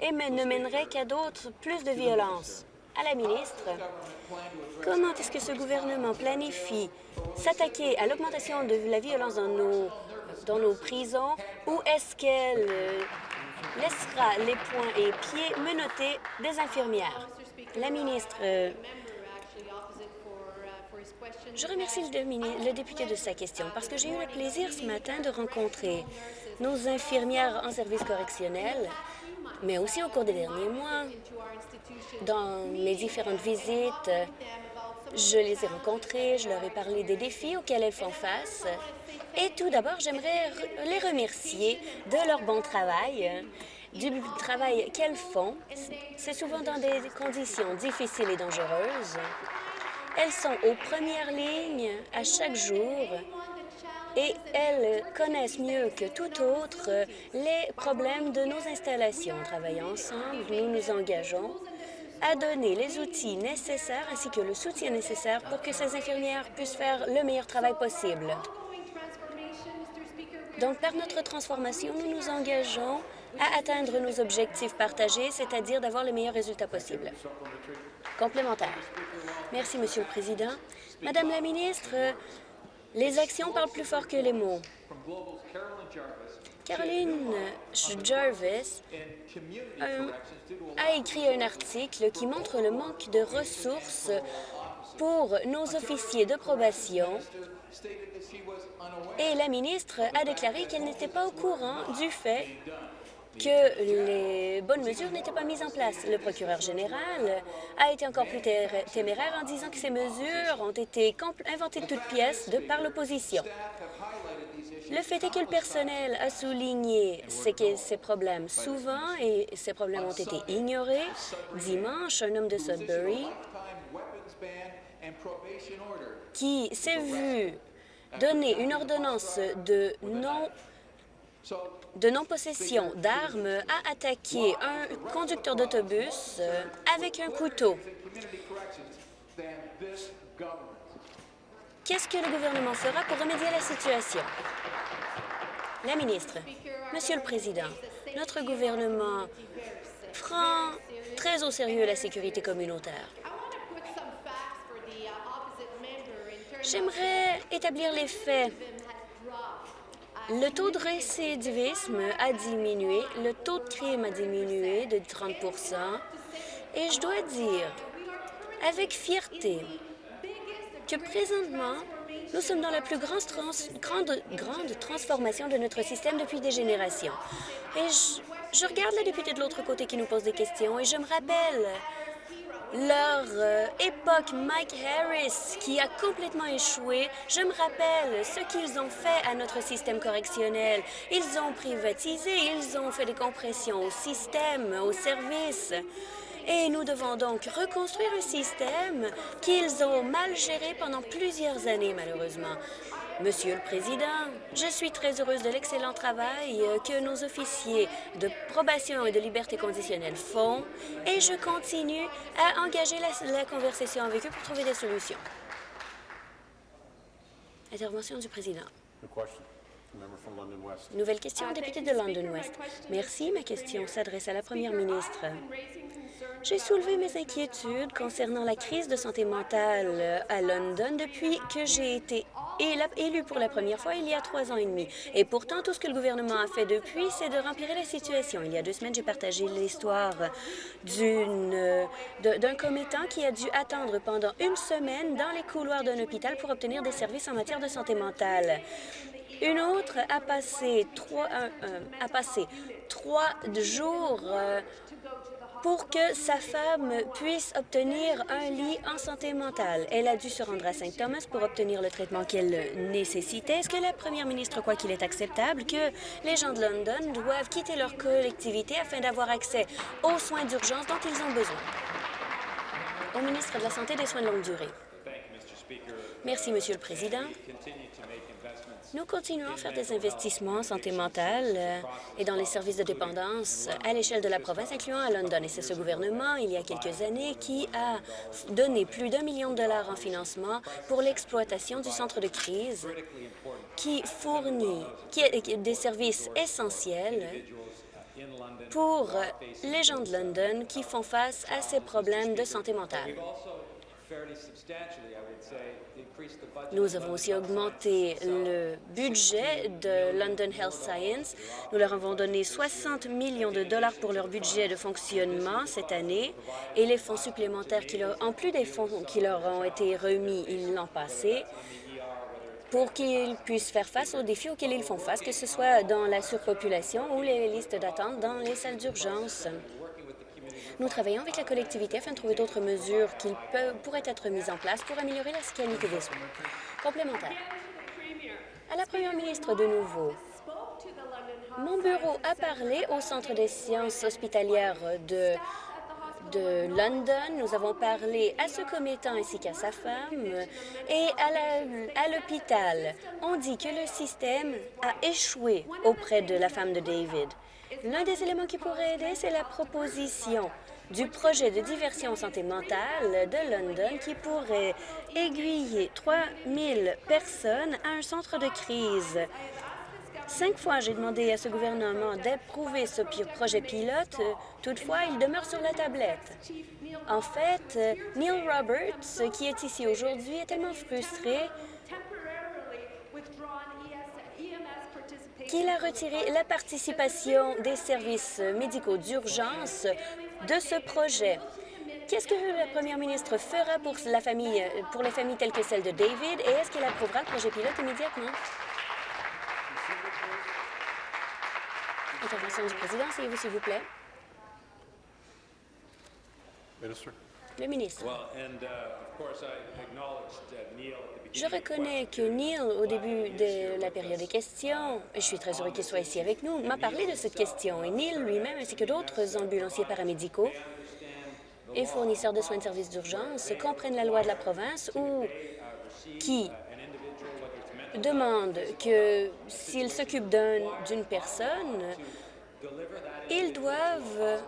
et ne mènerait qu'à d'autres plus de violence. À la ministre, comment est-ce que ce gouvernement planifie s'attaquer à l'augmentation de la violence dans nos, dans nos prisons? Ou est-ce qu'elle euh, laissera les poings et pieds menottés des infirmières? La ministre, euh, je remercie le, le député de sa question parce que j'ai eu le plaisir ce matin de rencontrer nos infirmières en service correctionnel, mais aussi au cours des derniers mois, dans mes différentes visites, je les ai rencontrées, je leur ai parlé des défis auxquels elles font face. Et tout d'abord, j'aimerais les remercier de leur bon travail, du travail qu'elles font. C'est souvent dans des conditions difficiles et dangereuses. Elles sont aux premières lignes à chaque jour et elles connaissent mieux que tout autre les problèmes de nos installations. En travaillant ensemble, nous nous engageons à donner les outils nécessaires ainsi que le soutien nécessaire pour que ces infirmières puissent faire le meilleur travail possible. Donc, par notre transformation, nous nous engageons à atteindre nos objectifs partagés, c'est-à-dire d'avoir les meilleurs résultats possibles. Complémentaire. Merci, Monsieur le Président. Madame la ministre, les actions parlent plus fort que les mots. Caroline Jarvis euh, a écrit un article qui montre le manque de ressources pour nos officiers de probation et la ministre a déclaré qu'elle n'était pas au courant du fait que les bonnes mesures n'étaient pas mises en place. Le procureur général a été encore plus té- téméraire en disant que ces mesures ont été inventées de toutes pièces par l'opposition. Le fait est que le personnel a souligné ces, ces problèmes souvent et ces problèmes ont été ignorés. Dimanche, un homme de Sudbury qui s'est vu donner une ordonnance de non de non-possession d'armes a attaqué un conducteur d'autobus euh, avec un couteau. Qu'est-ce que le gouvernement fera pour remédier à la situation? La ministre, Monsieur le Président, notre gouvernement prend très au sérieux la sécurité communautaire. J'aimerais établir les faits. Le taux de récidivisme a diminué, le taux de crime a diminué de 30% et je dois dire avec fierté que présentement, nous sommes dans la plus grande, grande, grande transformation de notre système depuis des générations. Et je, regarde la députée de l'autre côté qui nous pose des questions et je me rappelle leur euh, époque, Mike Harris, qui a complètement échoué. Je me rappelle ce qu'ils ont fait à notre système correctionnel. Ils ont privatisé, ils ont fait des compressions au système, aux services. Et nous devons donc reconstruire un système qu'ils ont mal géré pendant plusieurs années, malheureusement. Monsieur le Président, je suis très heureuse de l'excellent travail euh, que nos officiers de probation et de liberté conditionnelle font et je continue à engager la, conversation avec eux pour trouver des solutions. Intervention du Président. Nouvelle question, député de London West. Merci. Ma question s'adresse à la Première ministre. J'ai soulevé mes inquiétudes concernant la crise de santé mentale à London depuis que j'ai été élu pour la première fois il y a trois ans et demi. Et pourtant, tout ce que le gouvernement a fait depuis, c'est de remplir la situation. Il y a deux semaines, j'ai partagé l'histoire d'un commettant qui a dû attendre pendant une semaine dans les couloirs d'un hôpital pour obtenir des services en matière de santé mentale. Une autre a passé trois, a passé trois jours euh, pour que sa femme puisse obtenir un lit en santé mentale. Elle a dû se rendre à Saint-Thomas pour obtenir le traitement qu'elle nécessitait. Est-ce que la première ministre croit qu'il est acceptable que les gens de London doivent quitter leur collectivité afin d'avoir accès aux soins d'urgence dont ils ont besoin? Au ministre de la Santé et des Soins de longue durée. Merci, Monsieur le Président. Nous continuons à faire des investissements en santé mentale euh, et dans les services de dépendance à l'échelle de la province, incluant à London. Et c'est ce gouvernement, il y a quelques années, qui a donné plus d'un million de dollars en financement pour l'exploitation du centre de crise qui fournit des services essentiels pour les gens de London qui font face à ces problèmes de santé mentale. Nous avons aussi augmenté le budget de London Health Science. Nous leur avons donné 60 millions de dollars pour leur budget de fonctionnement cette année et les fonds supplémentaires, qui leur, en plus des fonds qui leur ont été remis l'an passé, pour qu'ils puissent faire face aux défis auxquels ils font face, que ce soit dans la surpopulation ou les listes d'attente dans les salles d'urgence. Nous travaillons avec la collectivité afin de trouver d'autres mesures qui pourraient être mises en place pour améliorer la qualité des soins. Complémentaire. À la première ministre de nouveau, mon bureau a parlé au Centre des sciences hospitalières de de London. Nous avons parlé à ce commettant ainsi qu'à sa femme et à l'hôpital. On dit que le système a échoué auprès de la femme de David. L'un des éléments qui pourrait aider, c'est la proposition du projet de diversion santé mentale de London qui pourrait aiguiller 3 000 personnes à un centre de crise. Cinq fois, j'ai demandé à ce gouvernement d'approuver ce projet pilote. Toutefois, il demeure sur la tablette. En fait, Neil Roberts, qui est ici aujourd'hui, est tellement frustré qu'il a retiré la participation des services médicaux d'urgence de ce projet. Qu'est-ce que la première ministre fera pour, les familles telles que celle de David et est-ce qu'elle approuvera le projet pilote immédiatement? Intervention du président, s'il vous plaît. Le ministre. Je reconnais que Neil, au début de la période des questions, et je suis très heureux qu'il soit ici avec nous, m'a parlé de cette question. Et Neil lui-même, ainsi que d'autres ambulanciers paramédicaux et fournisseurs de soins de services d'urgence, comprennent la loi de la province ou qui demande que s'ils s'occupent d'une personne, ils doivent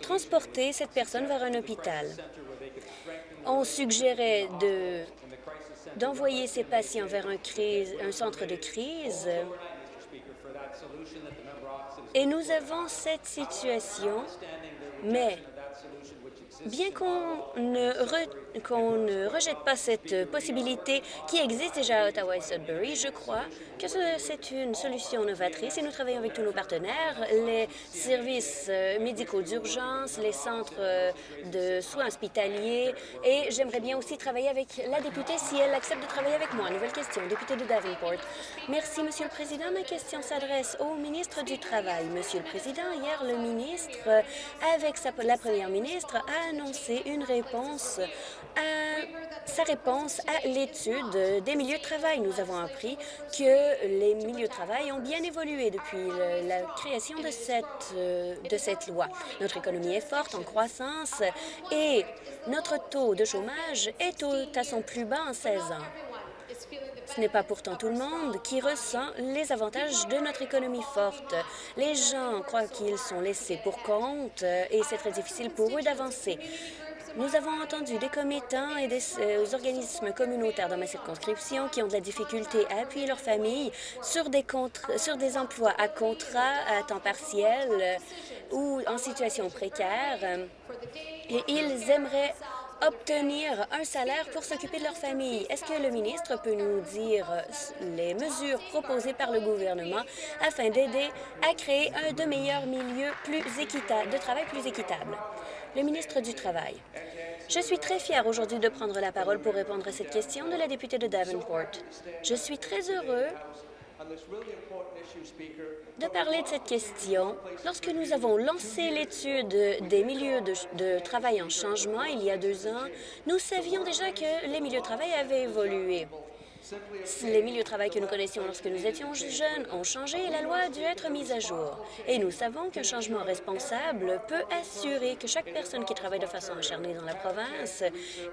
transporter cette personne vers un hôpital. On suggérait d'envoyer ces patients vers un, centre de crise et nous avons cette situation, mais Bien qu'on ne, rejette pas cette possibilité qui existe déjà à Ottawa et Sudbury, je crois que c'est une solution novatrice et nous travaillons avec tous nos partenaires, les services euh, médicaux d'urgence, les centres euh, de soins hospitaliers et j'aimerais bien aussi travailler avec la députée si elle accepte de travailler avec moi. Nouvelle question, député de Davenport. Merci, Monsieur le Président. Ma question s'adresse au ministre du Travail. Monsieur le Président, hier, le ministre, euh, avec sa, la première ministre, a annoncé une réponse à sa réponse à l'étude des milieux de travail. Nous avons appris que les milieux de travail ont bien évolué depuis la création de cette, euh, de cette loi. Notre économie est forte, en croissance, et notre taux de chômage est à son plus bas en 16 ans. Ce n'est pas pourtant tout le monde qui ressent les avantages de notre économie forte. Les gens croient qu'ils sont laissés pour compte et c'est très difficile pour eux d'avancer. Nous avons entendu des commettants et des euh, organismes communautaires dans ma circonscription qui ont de la difficulté à appuyer leurs familles sur des, emplois à contrat, à temps partiel ou en situation précaire. Et ils aimeraient obtenir un salaire pour s'occuper de leur famille. Est-ce que le ministre peut nous dire les mesures proposées par le gouvernement afin d'aider à créer un de meilleurs milieux plus équitable, de travail plus équitable? Le ministre du Travail. Je suis très fière aujourd'hui de prendre la parole pour répondre à cette question de la députée de Davenport. Je suis très heureux de parler de cette question. Lorsque nous avons lancé l'étude des milieux de, de, travail en changement il y a deux ans, nous savions déjà que les milieux de travail avaient évolué. Les milieux de travail que nous connaissions lorsque nous étions jeunes ont changé et la loi a dû être mise à jour. Et nous savons qu'un changement responsable peut assurer que chaque personne qui travaille de façon acharnée dans la province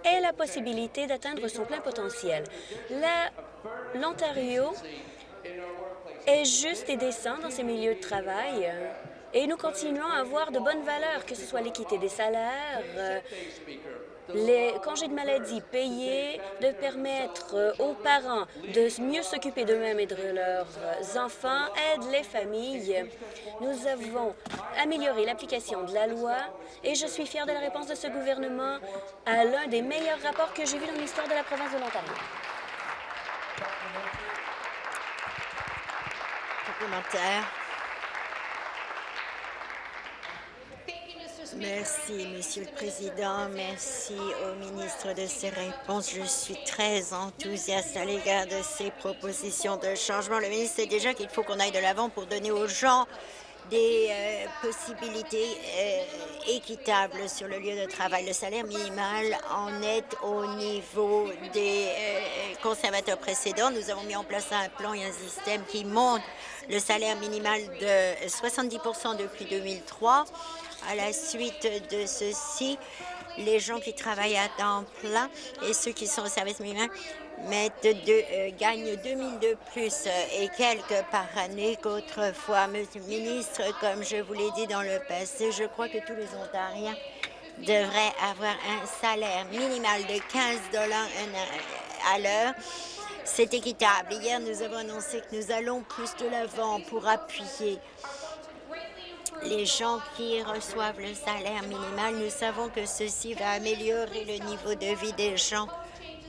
ait la possibilité d'atteindre son plein potentiel. L'Ontario est juste et décent dans ses milieux de travail et nous continuons à avoir de bonnes valeurs, que ce soit l'équité des salaires, les congés de maladie payés, de permettre euh, aux parents de mieux s'occuper d'eux-mêmes et de leurs enfants, aide les familles. Nous avons amélioré l'application de la loi et je suis fière de la réponse de ce gouvernement à l'un des meilleurs rapports que j'ai vus dans l'histoire de la province de l'Ontario. Merci, Monsieur le Président. Merci au ministre de ses réponses. Je suis très enthousiaste à l'égard de ces propositions de changement. Le ministre sait déjà qu'il faut qu'on aille de l'avant pour donner aux gens des euh, possibilités euh, équitables sur le lieu de travail. Le salaire minimal en est au niveau des euh, conservateurs précédents. Nous avons mis en place un plan et un système qui monte le salaire minimal de 70% depuis 2003 à la suite de ceci, les gens qui travaillent à temps plein et ceux qui sont au service minimum mettent euh, gagnent 2 000 de plus euh, et quelques par année qu'autrefois. Monsieur le ministre, comme je vous l'ai dit dans le passé, je crois que tous les Ontariens devraient avoir un salaire minimal de 15 dollars à l'heure. C'est équitable. Hier, nous avons annoncé que nous allons plus de l'avant pour appuyer les gens qui reçoivent le salaire minimal, nous savons que ceci va améliorer le niveau de vie des gens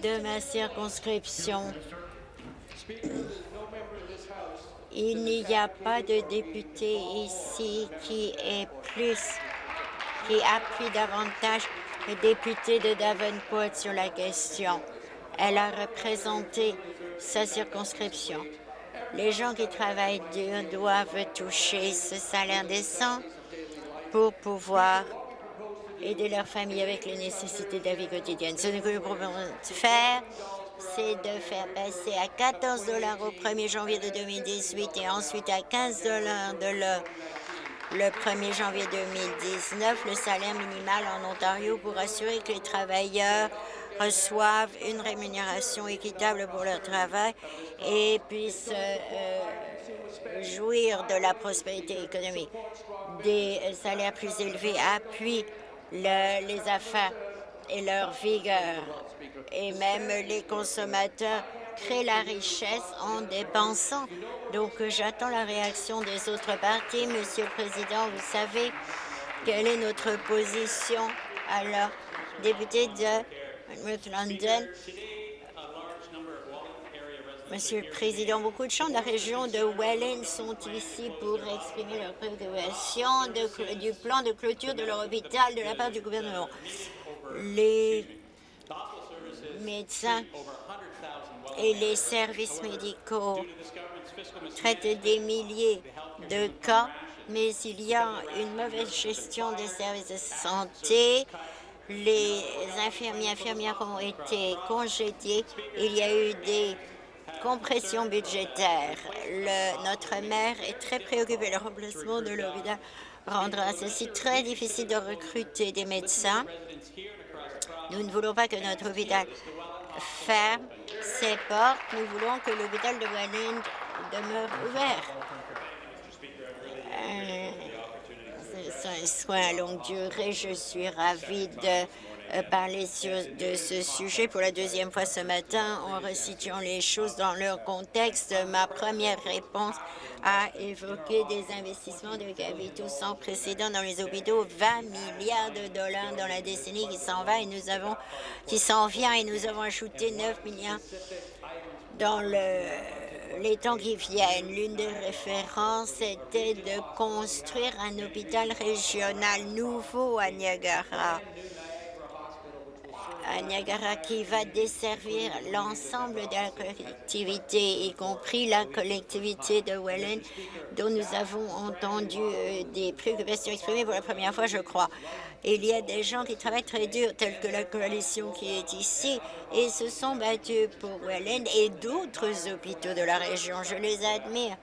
de ma circonscription. Il n'y a pas de député ici qui est plus, qui appuie davantage le député de Davenport sur la question. Elle a représenté sa circonscription. Les gens qui travaillent dur doivent toucher ce salaire décent pour pouvoir aider leur famille avec les nécessités de la vie quotidienne. Ce que nous pouvons faire, c'est de faire passer à 14 dollars au 1er janvier de 2018 et ensuite à 15 dollars le 1er janvier 2019 le salaire minimal en Ontario pour assurer que les travailleurs reçoivent une rémunération équitable pour leur travail et puissent euh, euh, jouir de la prospérité économique. Des salaires plus élevés appuient les affaires et leur vigueur. Et même les consommateurs créent la richesse en dépensant. Donc, j'attends la réaction des autres partis. Monsieur le Président, vous savez quelle est notre position Alors, député de Monsieur le Président, beaucoup de gens de la région de Welland sont ici pour exprimer leur préoccupation du plan de clôture de leur hôpital de la part du gouvernement. Les médecins et les services médicaux traitent des milliers de cas, mais il y a une mauvaise gestion des services de santé. Les infirmiers infirmières ont été congédiés. Il y a eu des compression budgétaire. notre maire est très préoccupé. Le remplacement de l'hôpital rendra ceci très difficile de recruter des médecins. Nous ne voulons pas que notre hôpital ferme ses portes. Nous voulons que l'hôpital de Welland demeure ouvert. Euh, c'est un soin à longue durée. Je suis ravie de parler de ce sujet pour la deuxième fois ce matin en resituant les choses dans leur contexte. Ma première réponse a évoqué des investissements de capitaux sans précédent dans les hôpitaux, 20 milliards de dollars dans la décennie qui s'en va et nous avons qui s'en vient et nous avons ajouté 9 milliards dans le, les temps qui viennent. L'une des références était de construire un hôpital régional nouveau à Niagara à Niagara qui va desservir l'ensemble de la collectivité, y compris la collectivité de Welland, dont nous avons entendu euh, des préoccupations exprimées pour la première fois, je crois. Il y a des gens qui travaillent très dur, tels que la coalition qui est ici, et se sont battus pour Welland et d'autres hôpitaux de la région. Je les admire.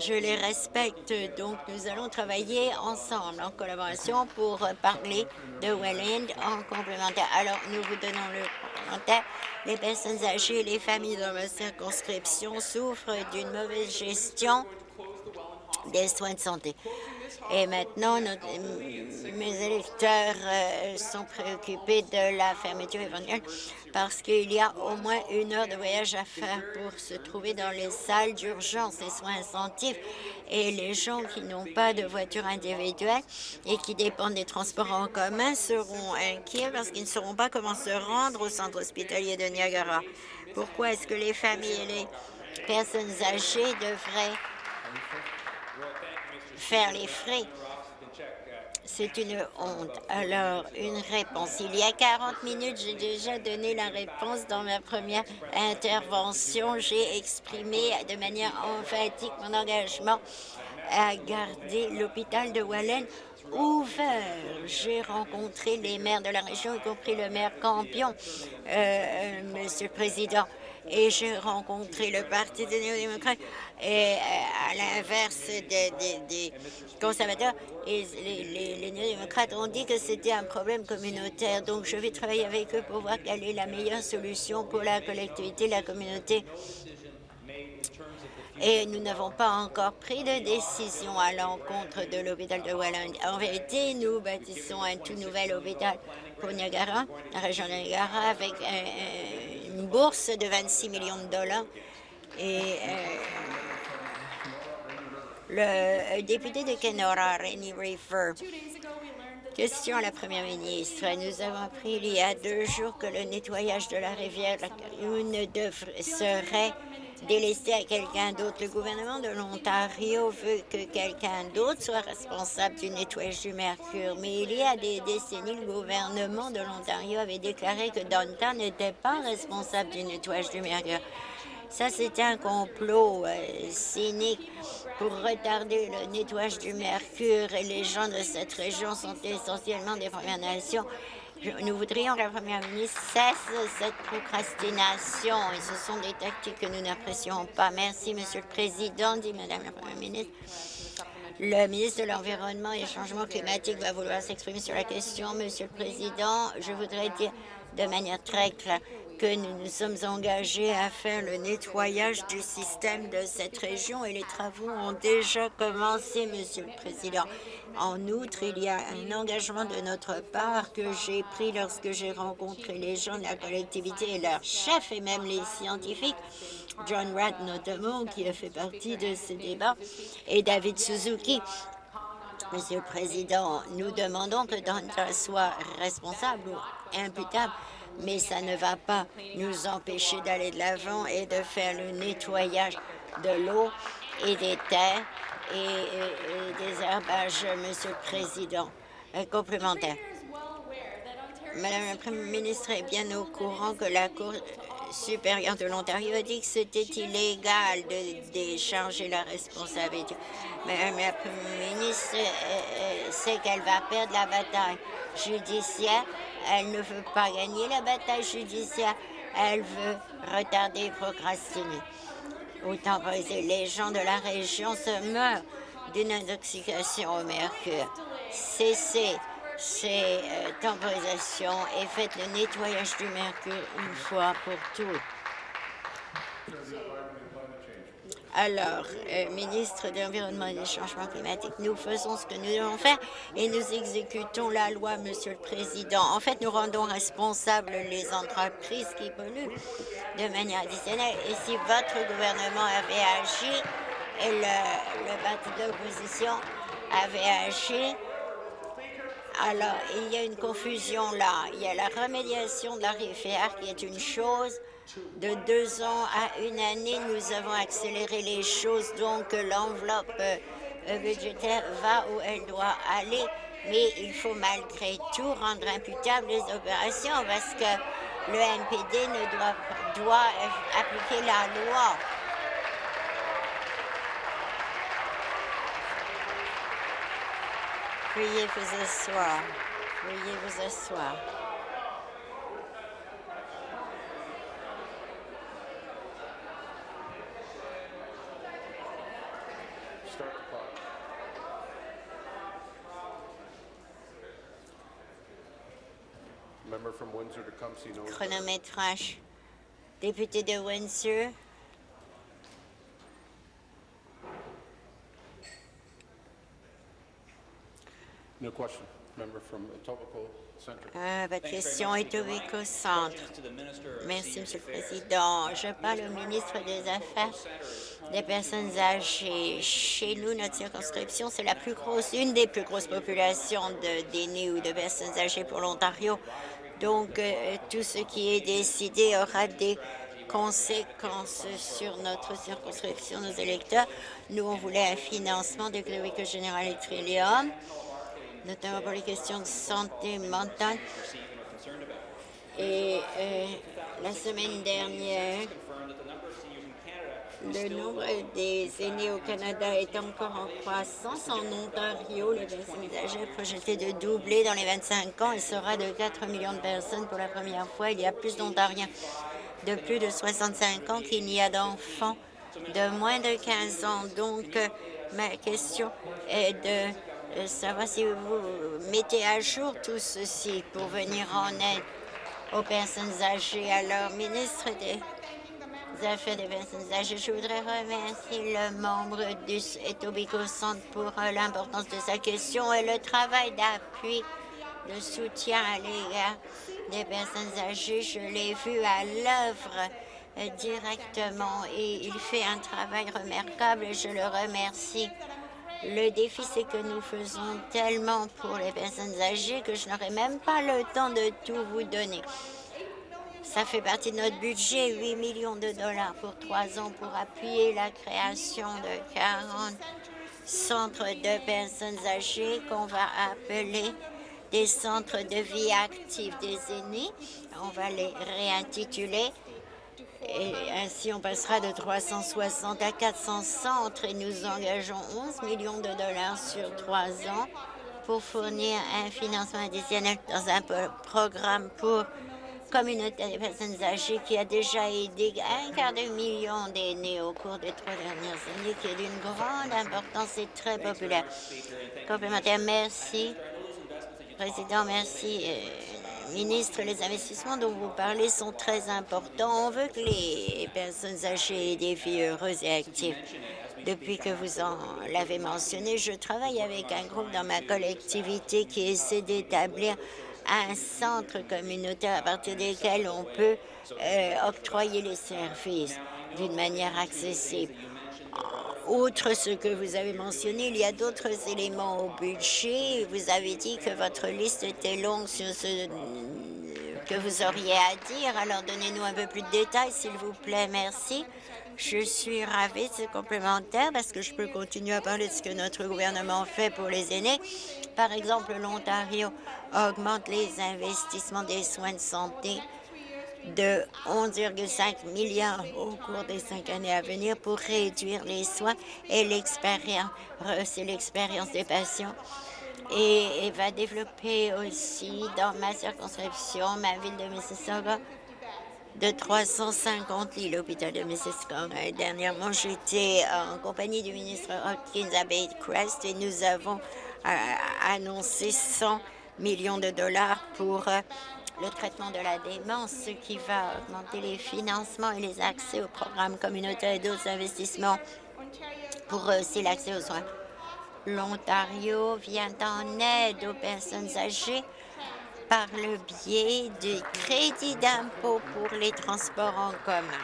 Je les respecte, donc nous allons travailler ensemble, en collaboration, pour parler de Welland en complémentaire. Alors, nous vous donnons le commentaire. Les personnes âgées et les familles dans ma circonscription souffrent d'une mauvaise gestion des soins de santé. Et maintenant, mes électeurs euh, sont préoccupés de la fermeture éventuelle parce qu'il y a au moins une heure de voyage à faire pour se trouver dans les salles d'urgence et soins intensifs. Et les gens qui n'ont pas de voiture individuelle et qui dépendent des transports en commun seront inquiets parce qu'ils ne sauront pas comment se rendre au centre hospitalier de Niagara. Pourquoi est-ce que les familles et les personnes âgées devraient faire les frais. C'est une honte. Alors, une réponse. Il y a 40 minutes, j'ai déjà donné la réponse dans ma première intervention. J'ai exprimé de manière emphatique mon engagement à garder l'hôpital de Wallen ouvert. J'ai rencontré les maires de la région, y compris le maire Campion, euh, euh, Monsieur le Président et j'ai rencontré le Parti des néo-démocrates et euh, à l'inverse des, conservateurs, les, néo-démocrates ont dit que c'était un problème communautaire. Donc, je vais travailler avec eux pour voir quelle est la meilleure solution pour la collectivité, la communauté et nous n'avons pas encore pris de décision à l'encontre de l'hôpital de Welland. En vérité, nous bâtissons un tout nouvel hôpital pour Niagara, la région de Niagara, avec une bourse de 26 millions de dollars. Et euh, le député de Kenora, Rennie River, Question à la Première ministre. Nous avons appris il y a deux jours que le nettoyage de la rivière serait délester à quelqu'un d'autre. Le gouvernement de l'Ontario veut que quelqu'un d'autre soit responsable du nettoyage du mercure. Mais il y a des décennies, le gouvernement de l'Ontario avait déclaré que Downtown n'était pas responsable du nettoyage du mercure. Ça, c'était un complot euh, cynique pour retarder le nettoyage du mercure et les gens de cette région sont essentiellement des Premières Nations. Nous voudrions que la Première ministre cesse cette procrastination et ce sont des tactiques que nous n'apprécions pas. Merci, Monsieur le Président, dit Madame la Première ministre. Le ministre de l'Environnement et du Changement climatique va vouloir s'exprimer sur la question. Monsieur le Président, je voudrais dire de manière très claire que nous nous sommes engagés à faire le nettoyage du système de cette région et les travaux ont déjà commencé, Monsieur le Président. En outre, il y a un engagement de notre part que j'ai pris lorsque j'ai rencontré les gens de la collectivité et leurs chefs et même les scientifiques, John Ratt notamment, qui a fait partie de ce débat, et David Suzuki, Monsieur le Président, nous demandons que Donta soit responsable imputable, mais ça ne va pas nous empêcher d'aller de l'avant et de faire le nettoyage de l'eau et des terres et, des herbages, Monsieur le Président. Complémentaire. Madame la Première ministre est bien au courant que la Cour supérieure de l'Ontario a dit que c'était illégal de décharger la responsabilité. Madame la Première ministre sait qu'elle va perdre la bataille judiciaire. Elle ne veut pas gagner la bataille judiciaire. Elle veut retarder et procrastiner. Autant les gens de la région se meurent d'une intoxication au mercure. Cessez ces euh, temporisations et faites le nettoyage du mercure une fois pour toutes. Alors, euh, ministre de l'Environnement et des Changements climatiques, nous faisons ce que nous devons faire et nous exécutons la loi, Monsieur le Président. En fait, nous rendons responsables les entreprises qui polluent de manière additionnelle. Et si votre gouvernement avait agi et le, parti de l'opposition avait agi, alors, il y a une confusion là. Il y a la remédiation de la rivière qui est une chose. De deux ans à une année, nous avons accéléré les choses, donc l'enveloppe euh, budgétaire va où elle doit aller. Mais il faut malgré tout rendre imputables les opérations parce que le NPD ne doit, doit appliquer la loi. Veuillez vous asseoir. Veuillez vous asseoir. Chronométrage. Député de Windsor. Euh, votre question est au Centre. Merci, Monsieur le Président. Je parle au ministre des Affaires des personnes âgées. Chez nous, notre circonscription, c'est la plus grosse, une des plus grosses populations d'aînés ou de personnes âgées pour l'Ontario. Donc, euh, tout ce qui est décidé aura des conséquences sur notre circonscription, nos électeurs. Nous, on voulait un financement de Clérico Général et Trillium notamment pour les questions de santé mentale. Et euh, la semaine dernière, le nombre des aînés au Canada est encore en croissance. En Ontario, les personnes âgées projetées de doubler dans les 25 ans et sera de 4 millions de personnes pour la première fois. Il y a plus d'Ontariens de plus de 65 ans qu'il n'y a d'enfants de moins de 15 ans. Donc, ma question est de euh, savoir si vous mettez à jour tout ceci pour venir en aide aux personnes âgées. Alors, ministre des Affaires des personnes âgées, je voudrais remercier le membre du Etobicoke Centre pour euh, l'importance de sa question et le travail d'appui, de soutien à l'égard des personnes âgées. Je l'ai vu à l'œuvre euh, directement et il fait un travail remarquable et je le remercie. Le défi, c'est que nous faisons tellement pour les personnes âgées que je n'aurai même pas le temps de tout vous donner. Ça fait partie de notre budget, 8 millions de dollars pour trois ans pour appuyer la création de 40 centres de personnes âgées qu'on va appeler des centres de vie active des aînés. On va les réintituler et ainsi, on passera de 360 à 400 centres et nous engageons 11 millions de dollars sur trois ans pour fournir un financement additionnel dans un programme pour communauté des personnes âgées qui a déjà aidé un quart de million d'aînés au cours des trois dernières années, qui est d'une grande importance et très populaire. Complémentaire, merci. Président, merci. Euh, Ministre, les investissements dont vous parlez sont très importants. On veut que les personnes âgées aient des vies heureuses et actives. Depuis que vous en l'avez mentionné, je travaille avec un groupe dans ma collectivité qui essaie d'établir un centre communautaire à partir desquels on peut euh, octroyer les services d'une manière accessible Outre ce que vous avez mentionné, il y a d'autres éléments au budget. Vous avez dit que votre liste était longue sur ce que vous auriez à dire. Alors, donnez-nous un peu plus de détails, s'il vous plaît. Merci. Je suis ravie de ce complémentaire parce que je peux continuer à parler de ce que notre gouvernement fait pour les aînés. Par exemple, l'Ontario augmente les investissements des soins de santé de 11,5 milliards au cours des cinq années à venir pour réduire les soins et l'expérience, des patients. Et, va développer aussi dans ma circonscription, ma ville de Mississauga, de 350 lits, l'hôpital de Mississauga. Dernièrement, j'étais en compagnie du ministre Hopkins à Crest et nous avons euh, annoncé 100 millions de dollars pour euh, le traitement de la démence, ce qui va augmenter les financements et les accès aux programmes communautaires et d'autres investissements pour aussi l'accès aux soins. L'Ontario vient en aide aux personnes âgées par le biais du crédit d'impôt pour les transports en commun.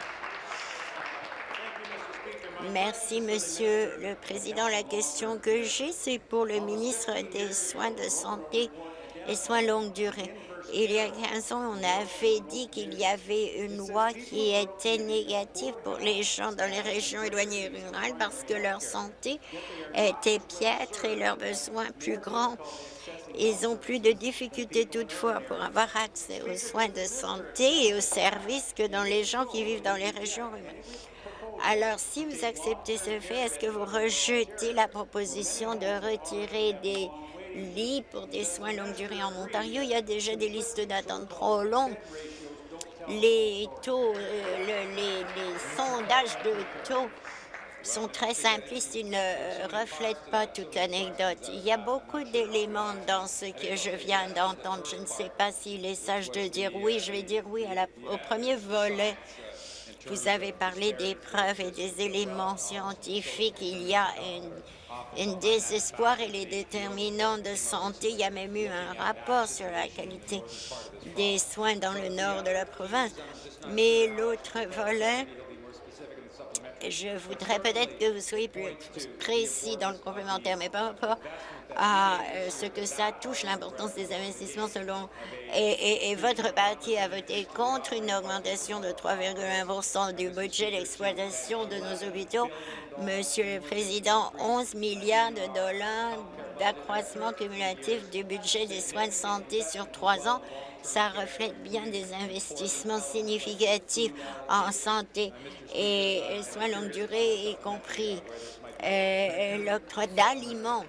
Merci, Monsieur le Président. La question que j'ai, c'est pour le ministre des Soins de santé et soins longue durée. Il y a 15 ans, on avait dit qu'il y avait une loi qui était négative pour les gens dans les régions éloignées rurales parce que leur santé était piètre et leurs besoins plus grands. Ils ont plus de difficultés toutefois pour avoir accès aux soins de santé et aux services que dans les gens qui vivent dans les régions rurales. Alors, si vous acceptez ce fait, est-ce que vous rejetez la proposition de retirer des lits pour des soins longue durée en Ontario. Il y a déjà des listes d'attente trop longues. Les taux, euh, les, sondages de taux sont très simplistes, ils ne reflètent pas toute l'anecdote. Il y a beaucoup d'éléments dans ce que je viens d'entendre. Je ne sais pas s'il est sage de dire oui. Je vais dire oui au premier volet. Vous avez parlé des preuves et des éléments scientifiques. Il y a une un désespoir et les déterminants de santé. Il y a même eu un rapport sur la qualité des soins dans le nord de la province. Mais l'autre volet, je voudrais peut-être que vous soyez plus précis dans le complémentaire, mais par rapport à euh, ce que ça touche, l'importance des investissements selon... Et, votre parti a voté contre une augmentation de 3,1% du budget d'exploitation de nos hôpitaux. Monsieur le Président, 11 milliards de dollars d'accroissement cumulatif du budget des soins de santé sur trois ans ça reflète bien des investissements significatifs en santé et soins longue durée, y compris euh, l'octroi d'aliments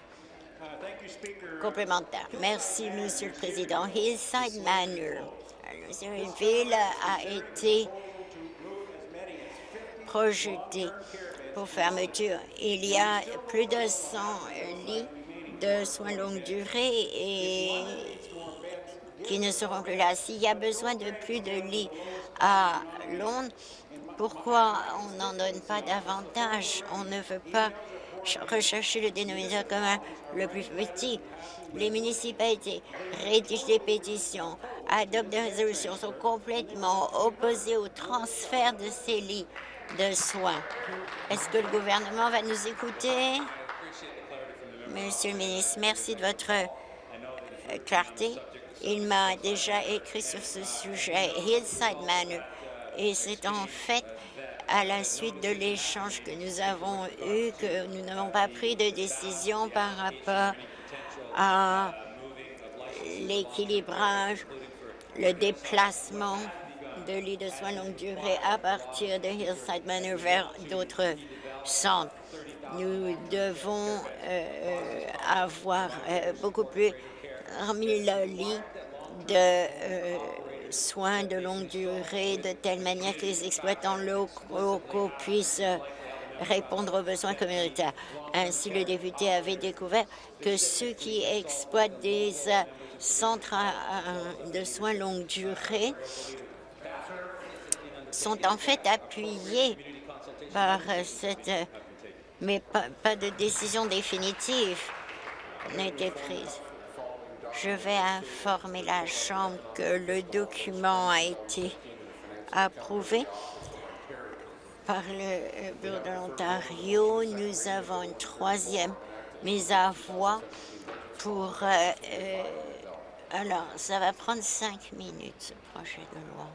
complémentaires. Merci, Monsieur le Président. Hillside Manor, une ville a été projetée pour fermeture. Il y a plus de 100 lits de soins longue durée et qui ne seront plus là. S'il y a besoin de plus de lits à Londres, pourquoi on n'en donne pas davantage? On ne veut pas rechercher le dénominateur commun le plus petit. Les municipalités rédigent des pétitions, adoptent des résolutions, sont complètement opposées au transfert de ces lits de soins. Est-ce que le gouvernement va nous écouter? Monsieur le ministre, merci de votre euh, clarté. Il m'a déjà écrit sur ce sujet, Hillside Manor, et c'est en fait à la suite de l'échange que nous avons eu que nous n'avons pas pris de décision par rapport à l'équilibrage, le déplacement de lits de soins longue durée à partir de Hillside Manor vers d'autres centres. Nous devons euh, avoir euh, beaucoup plus 000 lits de euh, soins de longue durée de telle manière que les exploitants locaux puissent euh, répondre aux besoins communautaires. Ainsi, le député avait découvert que ceux qui exploitent des euh, centres de soins longue durée sont en fait appuyés par cette... mais pas de décision définitive n'a été prise. Je vais informer la Chambre que le document a été approuvé par le euh, Bureau de l'Ontario. Nous avons une troisième mise à voix pour... euh, euh, alors, ça va prendre cinq minutes, ce projet de loi.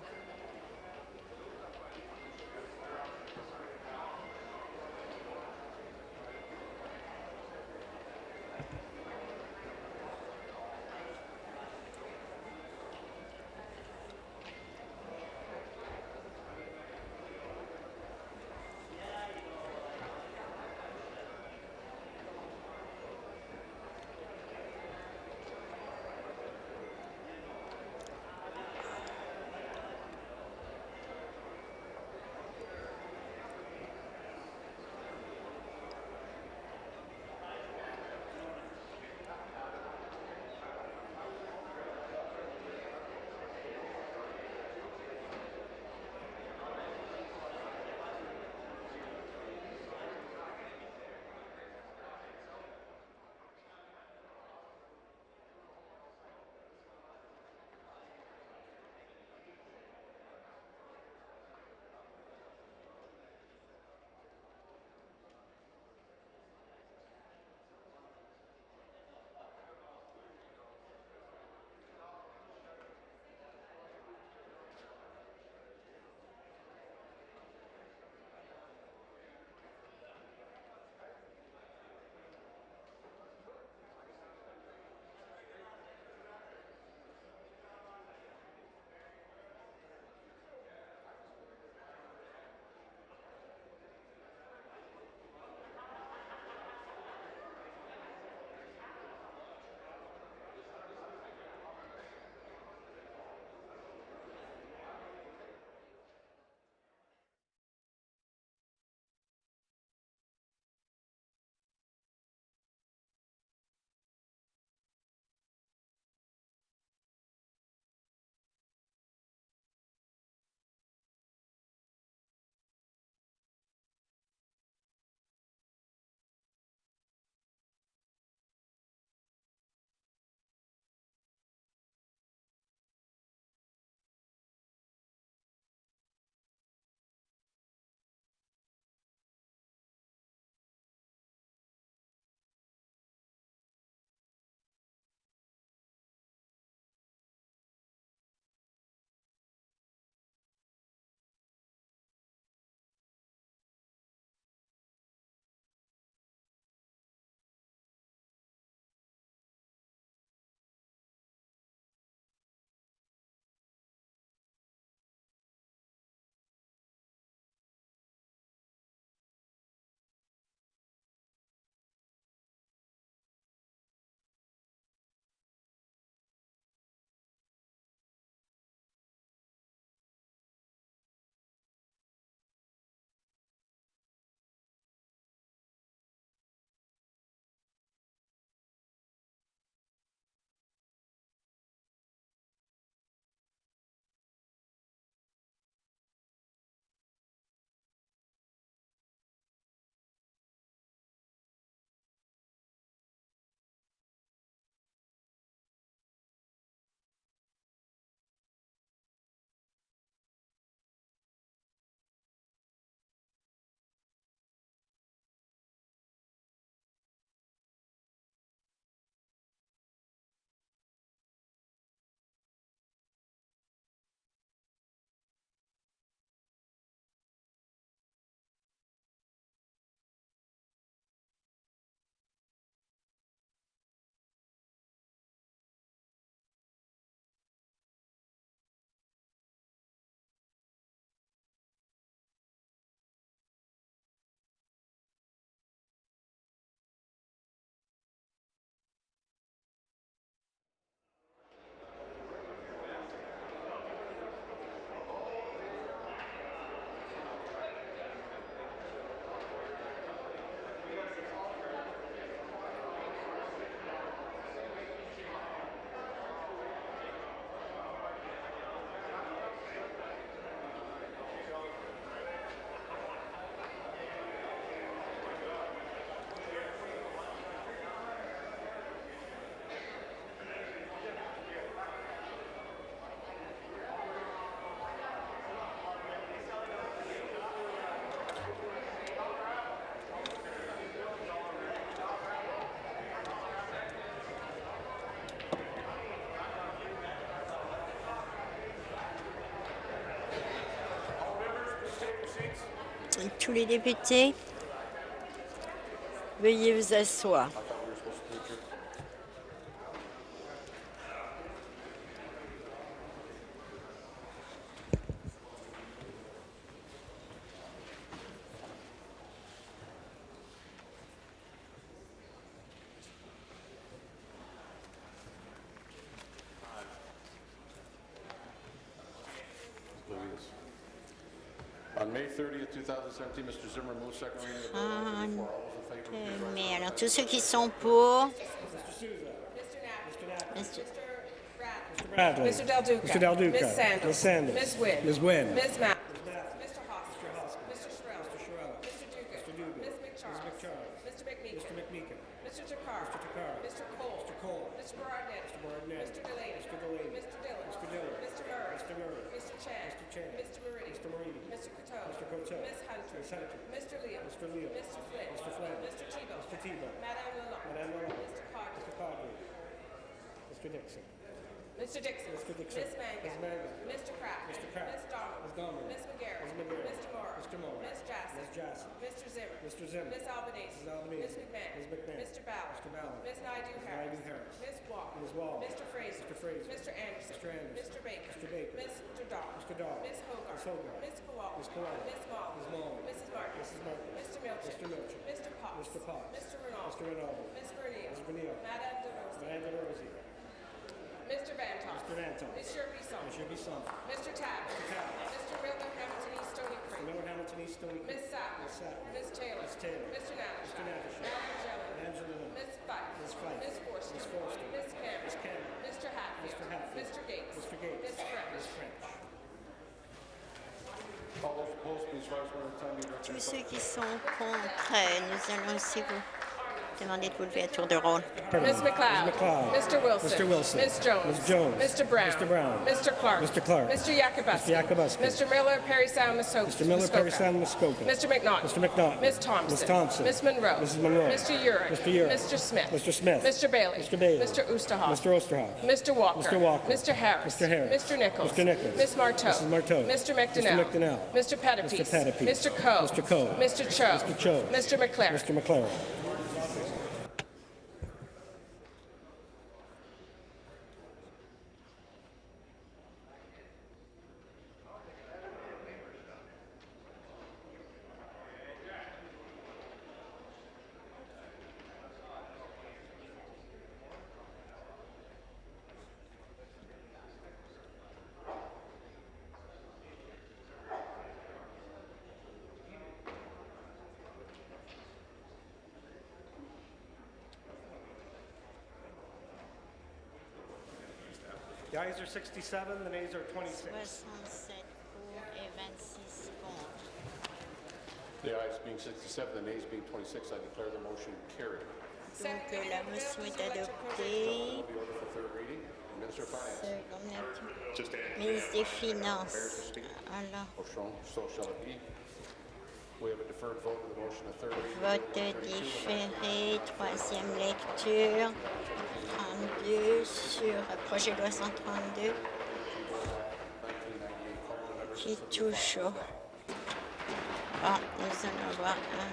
Tous les députés, veuillez vous asseoir. Euh, Mais alors, tous ceux qui sont pour... Mr. Bradley. Mr. Del Duca. Mr. Del Duca. Ms. Sanders. Ms. Sanders. Ms. Wynn. Ms. Wynn. Ms. Mapp. Ms. Mr. Leo. Mr. Leo. Mr. Flynn. Mr. Flynn. Mr. Tebow. Mr. Tebow. Madame Lalonde. Madame Lalonde. Mr. Coggan. Mr. Coggan. Mr. Dixon. Mr. Dixon. Mr. Dixon. Ms. Mangan. Ms. Mangan. Mr. Kraft. Mr. Kraft. Ms. Donald. Ms. Donald. Ms. McGarrett. Ms. McGarrett. Mr. Moore. Mr. Moore. Ms. Jassy. Ms. Jassy. Mr. Zimmer. Mr. Zimmer. Ms. Albanese. Ms. Albanese. Ms. McMahon. Ms. McMahon. Mr. Ballard. Mr. Ballard. Ms. Naidu Harris. Naidu Harris. Ms. Wall. Ms. Wall. Mr. Fraser. Mr. Fraser. Mr. Anderson. Mr. Anderson. Mr. Baker. Mr. Baker. Mr. Dahl. Mr. Dahl. Ms. Hogarth. Ms. Hogarth. Ms. Kowal. Ms. Kowal. Ms. Mullin. Ms. Mullin. Mrs. Martin. Mrs. Martin. Mr. Milchin. Mr. Milchin. Mr. Potts. Mr. Potts. Mr. Rinaldi. Mr. Rinaldi. Ms. Bernil. Ms. Bernil. Madame DeRosa. Madame DeRosa. Mr. Vantoff. Mr. Vantoff. Monsieur Bisson. Monsieur Bisson. Mr. Mr. Miller, Hamilton East, Stony Creek. Miller Hamilton East Stony Creek. Ms. Sattler. Ms. Sattler. Ms. Taylor. Ms. Taylor. Mr. Natashak. Mr. Angela. Ms. Fife. Ms. Fife. Ms. Forster. Ms. Forster. Ms. Cameron. Ms. Cameron. Mr. Hatfield. Mr. Hatfield. Mr. Gates. Mr. Gates. Ms. French. Ms. French. Tous ceux qui sont contre, nous allons aussi vous demander de vous à tour de rôle. Ms. McLeod. Ms. McLeod. Mr. Wilson. Mr. Wilson. Ms. Jones. Ms. Jones. Mr. Brown. Mr. Brown. Mr. Clark. Mr. Clark. Mr. Yakubuski. Mr. Yakubuski. Mr. Miller, Perry Sound, Muskoka. Mr. Miller, Perry Sound, Muskoka. Mr. McNaughton. Mr. McNaughton. Ms. Thompson. Ms. Thompson. Ms. Monroe. Mrs. Monroe. Mr. Urick. Mr. Urick. Mr. Smith. Mr. Smith. Mr. Bailey. Mr. Bailey. Mr. Oosterhoff. Mr. Osterhoff. Mr. Walker. Mr. Walker. Mr. Harris. Mr. Harris. Mr. Nichols. Mr. Nichols. Ms. Marteau. Mrs. Marteau. Mr. McDonnell. Mr. McDonnell. Mr. Pettipies. Mr. Pettipies. Mr. Coe. Mr. Coe. Mr. Cho. Mr. Cho. Mr. McLaren. Mr. McLaren. 67, the nays are 26. 67 pour et 26 contre. The ayes being 67, the nays being 26, I declare the motion carried. Donc euh, la motion est adoptée. Will be ordered for third reading. Minister Finance. Ministre des Finances. Alors, vote différé, troisième lecture. 32 sur projet de loi 132 qui touche au... Bon, nous allons voir un...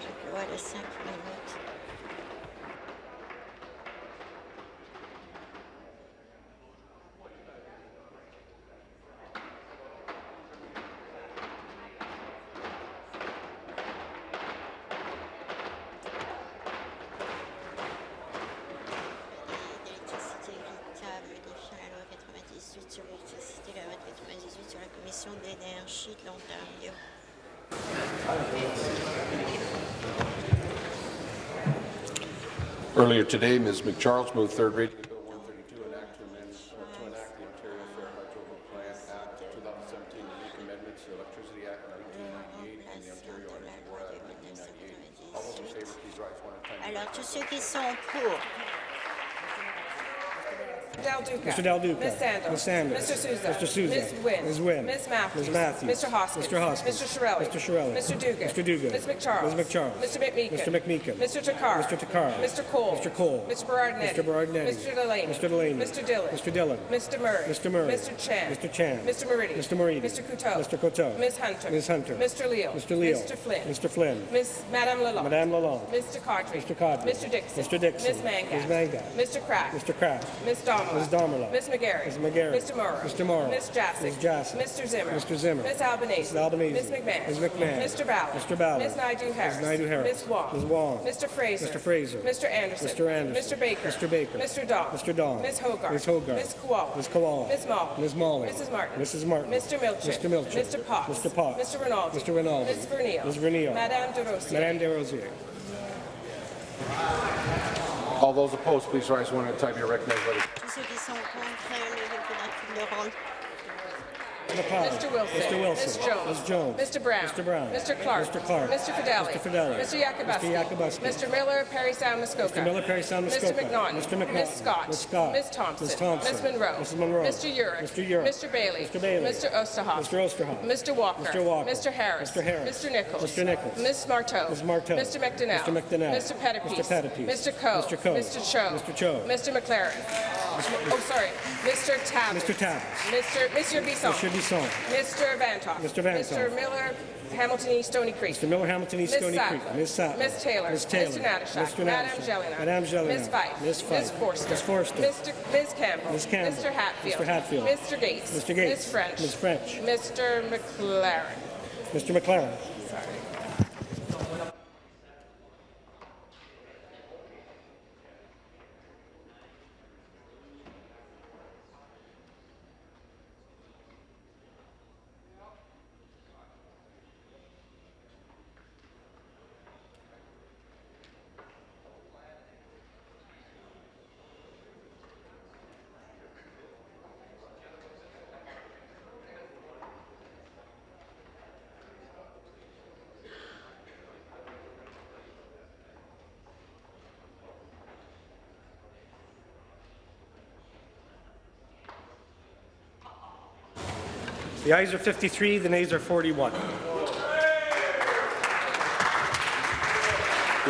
Je vois de 5 minutes. Earlier today, Ms. McCharles moved third reading of Bill 132, an act to amend, or to enact the Ontario Fair Hydro Plant Act 2017 to make amendments to the Electricity Act 1998 and the Ontario Energy Board Act 1998. All those in favor, please rise one at a time. Alors, tous ceux qui sont pour, Del Duca. Mr. Del Duca. Ms. Sandos. Ms. Sandos. Mr. Souza. Mr. Souza. Ms. Wynn. Ms. Wynn. Ms. Matthews. Ms. Matthews. Mr. Hoskins. Mr. Hoskins. Mr. Shirelli. Mr. Shirelli. Mr. Dugan. Mr. Dugan. Ms. McCharles. Ms. McCharles. Mr. McMeekin. Mr. McMeekin. Mr. Takar. Mr. Takar. Mr. Cole. Mr. Cole. Mr. Berardinetti. Mr. Berardinetti. Mr. Delaney. Mr. Delaney. Mr. Dillon. Mr. Dillon. Mr. Murray. Mr. Murray. Mr. Chan. Mr. Chan. Mr. Meridi. Mr. Meridi. Mr. Couteau. Mr. Coteau. Ms. Hunter. Ms. Hunter. Mr. Leal. Mr. Leal. Mr. Flynn. Mr. Flynn. Ms. Madame Lalonde. Madame Lalonde. Mr. Codry. Mr. Codry. Mr. Dixon. Mr. Dixon. Ms. Mangat. Ms. Mangat. Mr. Crack. Mr. Kraft. Ms. Domela. Ms. Domela. Ms. McGarry. Ms. McGarry. Mr. Morrow. Mr. Morrow. Ms. Jassic. Ms. Jassic. Mr. Zimmer. Mr. Zimmer. Ms. Albanese. Mrs. Albanese. Ms. McMahon. Ms. McMahon. Mr. Ballard. Mr. Ballard. Ms. Naidu Harris. Ms. Naidu Harris. Ms. Wong. Ms. Wong. Mr. Fraser. Mr. Fraser. Mr. Anderson. Mr. Anderson. Mr. Baker. Mr. Baker. Mr. Dawn. Mr. Dawn. Ms. Hogarth. Ms. Hogarth. Ms. Koala. Ms. Koala. Ms. Molly. Ms. Molly. Mrs. Martin. Mrs. Martin. Mr. Milchin. Mr. Milchin. Mr. Potts. Mr. Potts. Mr. Rinaldi. Mr. Rinaldi. Ms. Vernile. Ms. Vernile. Madame De Rosier. Madame de Desrosiers. All those opposed, please rise one at a time. You're recognized. Mr. Wilson. Mr. Wilson. Ms. Jones. Ms. Jones. Mr. Brown. Mr. Brown. Mr. Clark. Mr. Clark. Mr. Fidelli. Mr. Fidelli. Mr. Yakubuski. Mr. Yakubuski. Mr. Miller, Perry Sound, Muskoka. Mr. Miller, Perry Sound, Mr. McNaughton. Mr. McNaughton. Ms. Scott. Ms. Scott. Ms. Thompson. Ms. Thompson. Ms. Monroe. Mrs. Monroe. Mr. Urick. Mr. Urick. Mr. Bailey. Mr. Bailey. Mr. Osterhoff. Mr. Osterhoff. Mr. Walker. Mr. Walker. Mr. Harris. Mr. Harris. Mr. Nichols. Mr. Nichols. Ms. Marteau. Ms. Marteau. Mr. McDonnell. Mr. McDonnell. Mr. Pettipies. Mr. Pettipies. Mr. Coe. Mr. Coe. Mr. Cho. Mr. Cho. Mr. McLaren. Oh, sorry. Mr. Tabb. Mr. Tabb. Mr. Monsieur Bisson. Mr. Bisson. Mr. Vantoff. Mr. Vantoff. Mr. Miller, Hamilton East, Stony Creek. Mr. Miller, Hamilton East, Ms. Stony Sattler. Creek. Ms. Sattler. Ms. Taylor. Ms. Taylor. Mr. Natashak. Mr. Natashak. Jelena. Madame Jelena. Ms. Fife. Ms. Fife. Ms. Forster. Ms. Forster. Mr. Ms. Campbell. Ms. Campbell. Mr. Hatfield. Mr. Hatfield. Mr. Gates. Mr. Gates. Ms. French. Ms. French. Mr. McLaren. Mr. McLaren. The ayes are 53, the nays are 41. The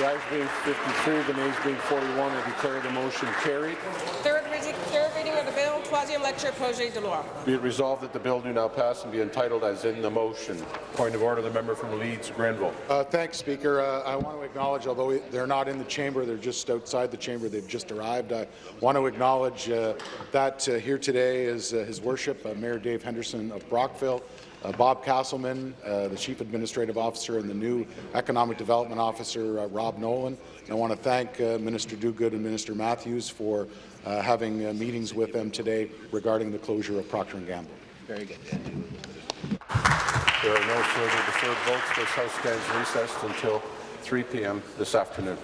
ayes being 53, the nays being 41, I declare the motion carried. Third reading, third reading of the bill, troisième lecture, projet de loi. Be it resolved that the bill do now pass and be entitled as in the motion. Point of order, the member from Leeds, Grenville. Uh, thanks, Speaker. Uh, I want to acknowledge, although they're not in the chamber, they're just outside the chamber, they've just arrived. I want to acknowledge uh, that uh, here today is uh, His Worship, uh, Mayor Dave Henderson of Brockville, Bob Castleman, uh, the Chief Administrative Officer, and the new Economic Development Officer, uh, Rob Nolan. And I want to thank uh, Minister Duguid and Minister Matthews for uh, having uh, meetings with them today regarding the closure of Procter & Gamble. Very good. There are no further deferred votes. This House stands recessed until 3 p.m. this afternoon.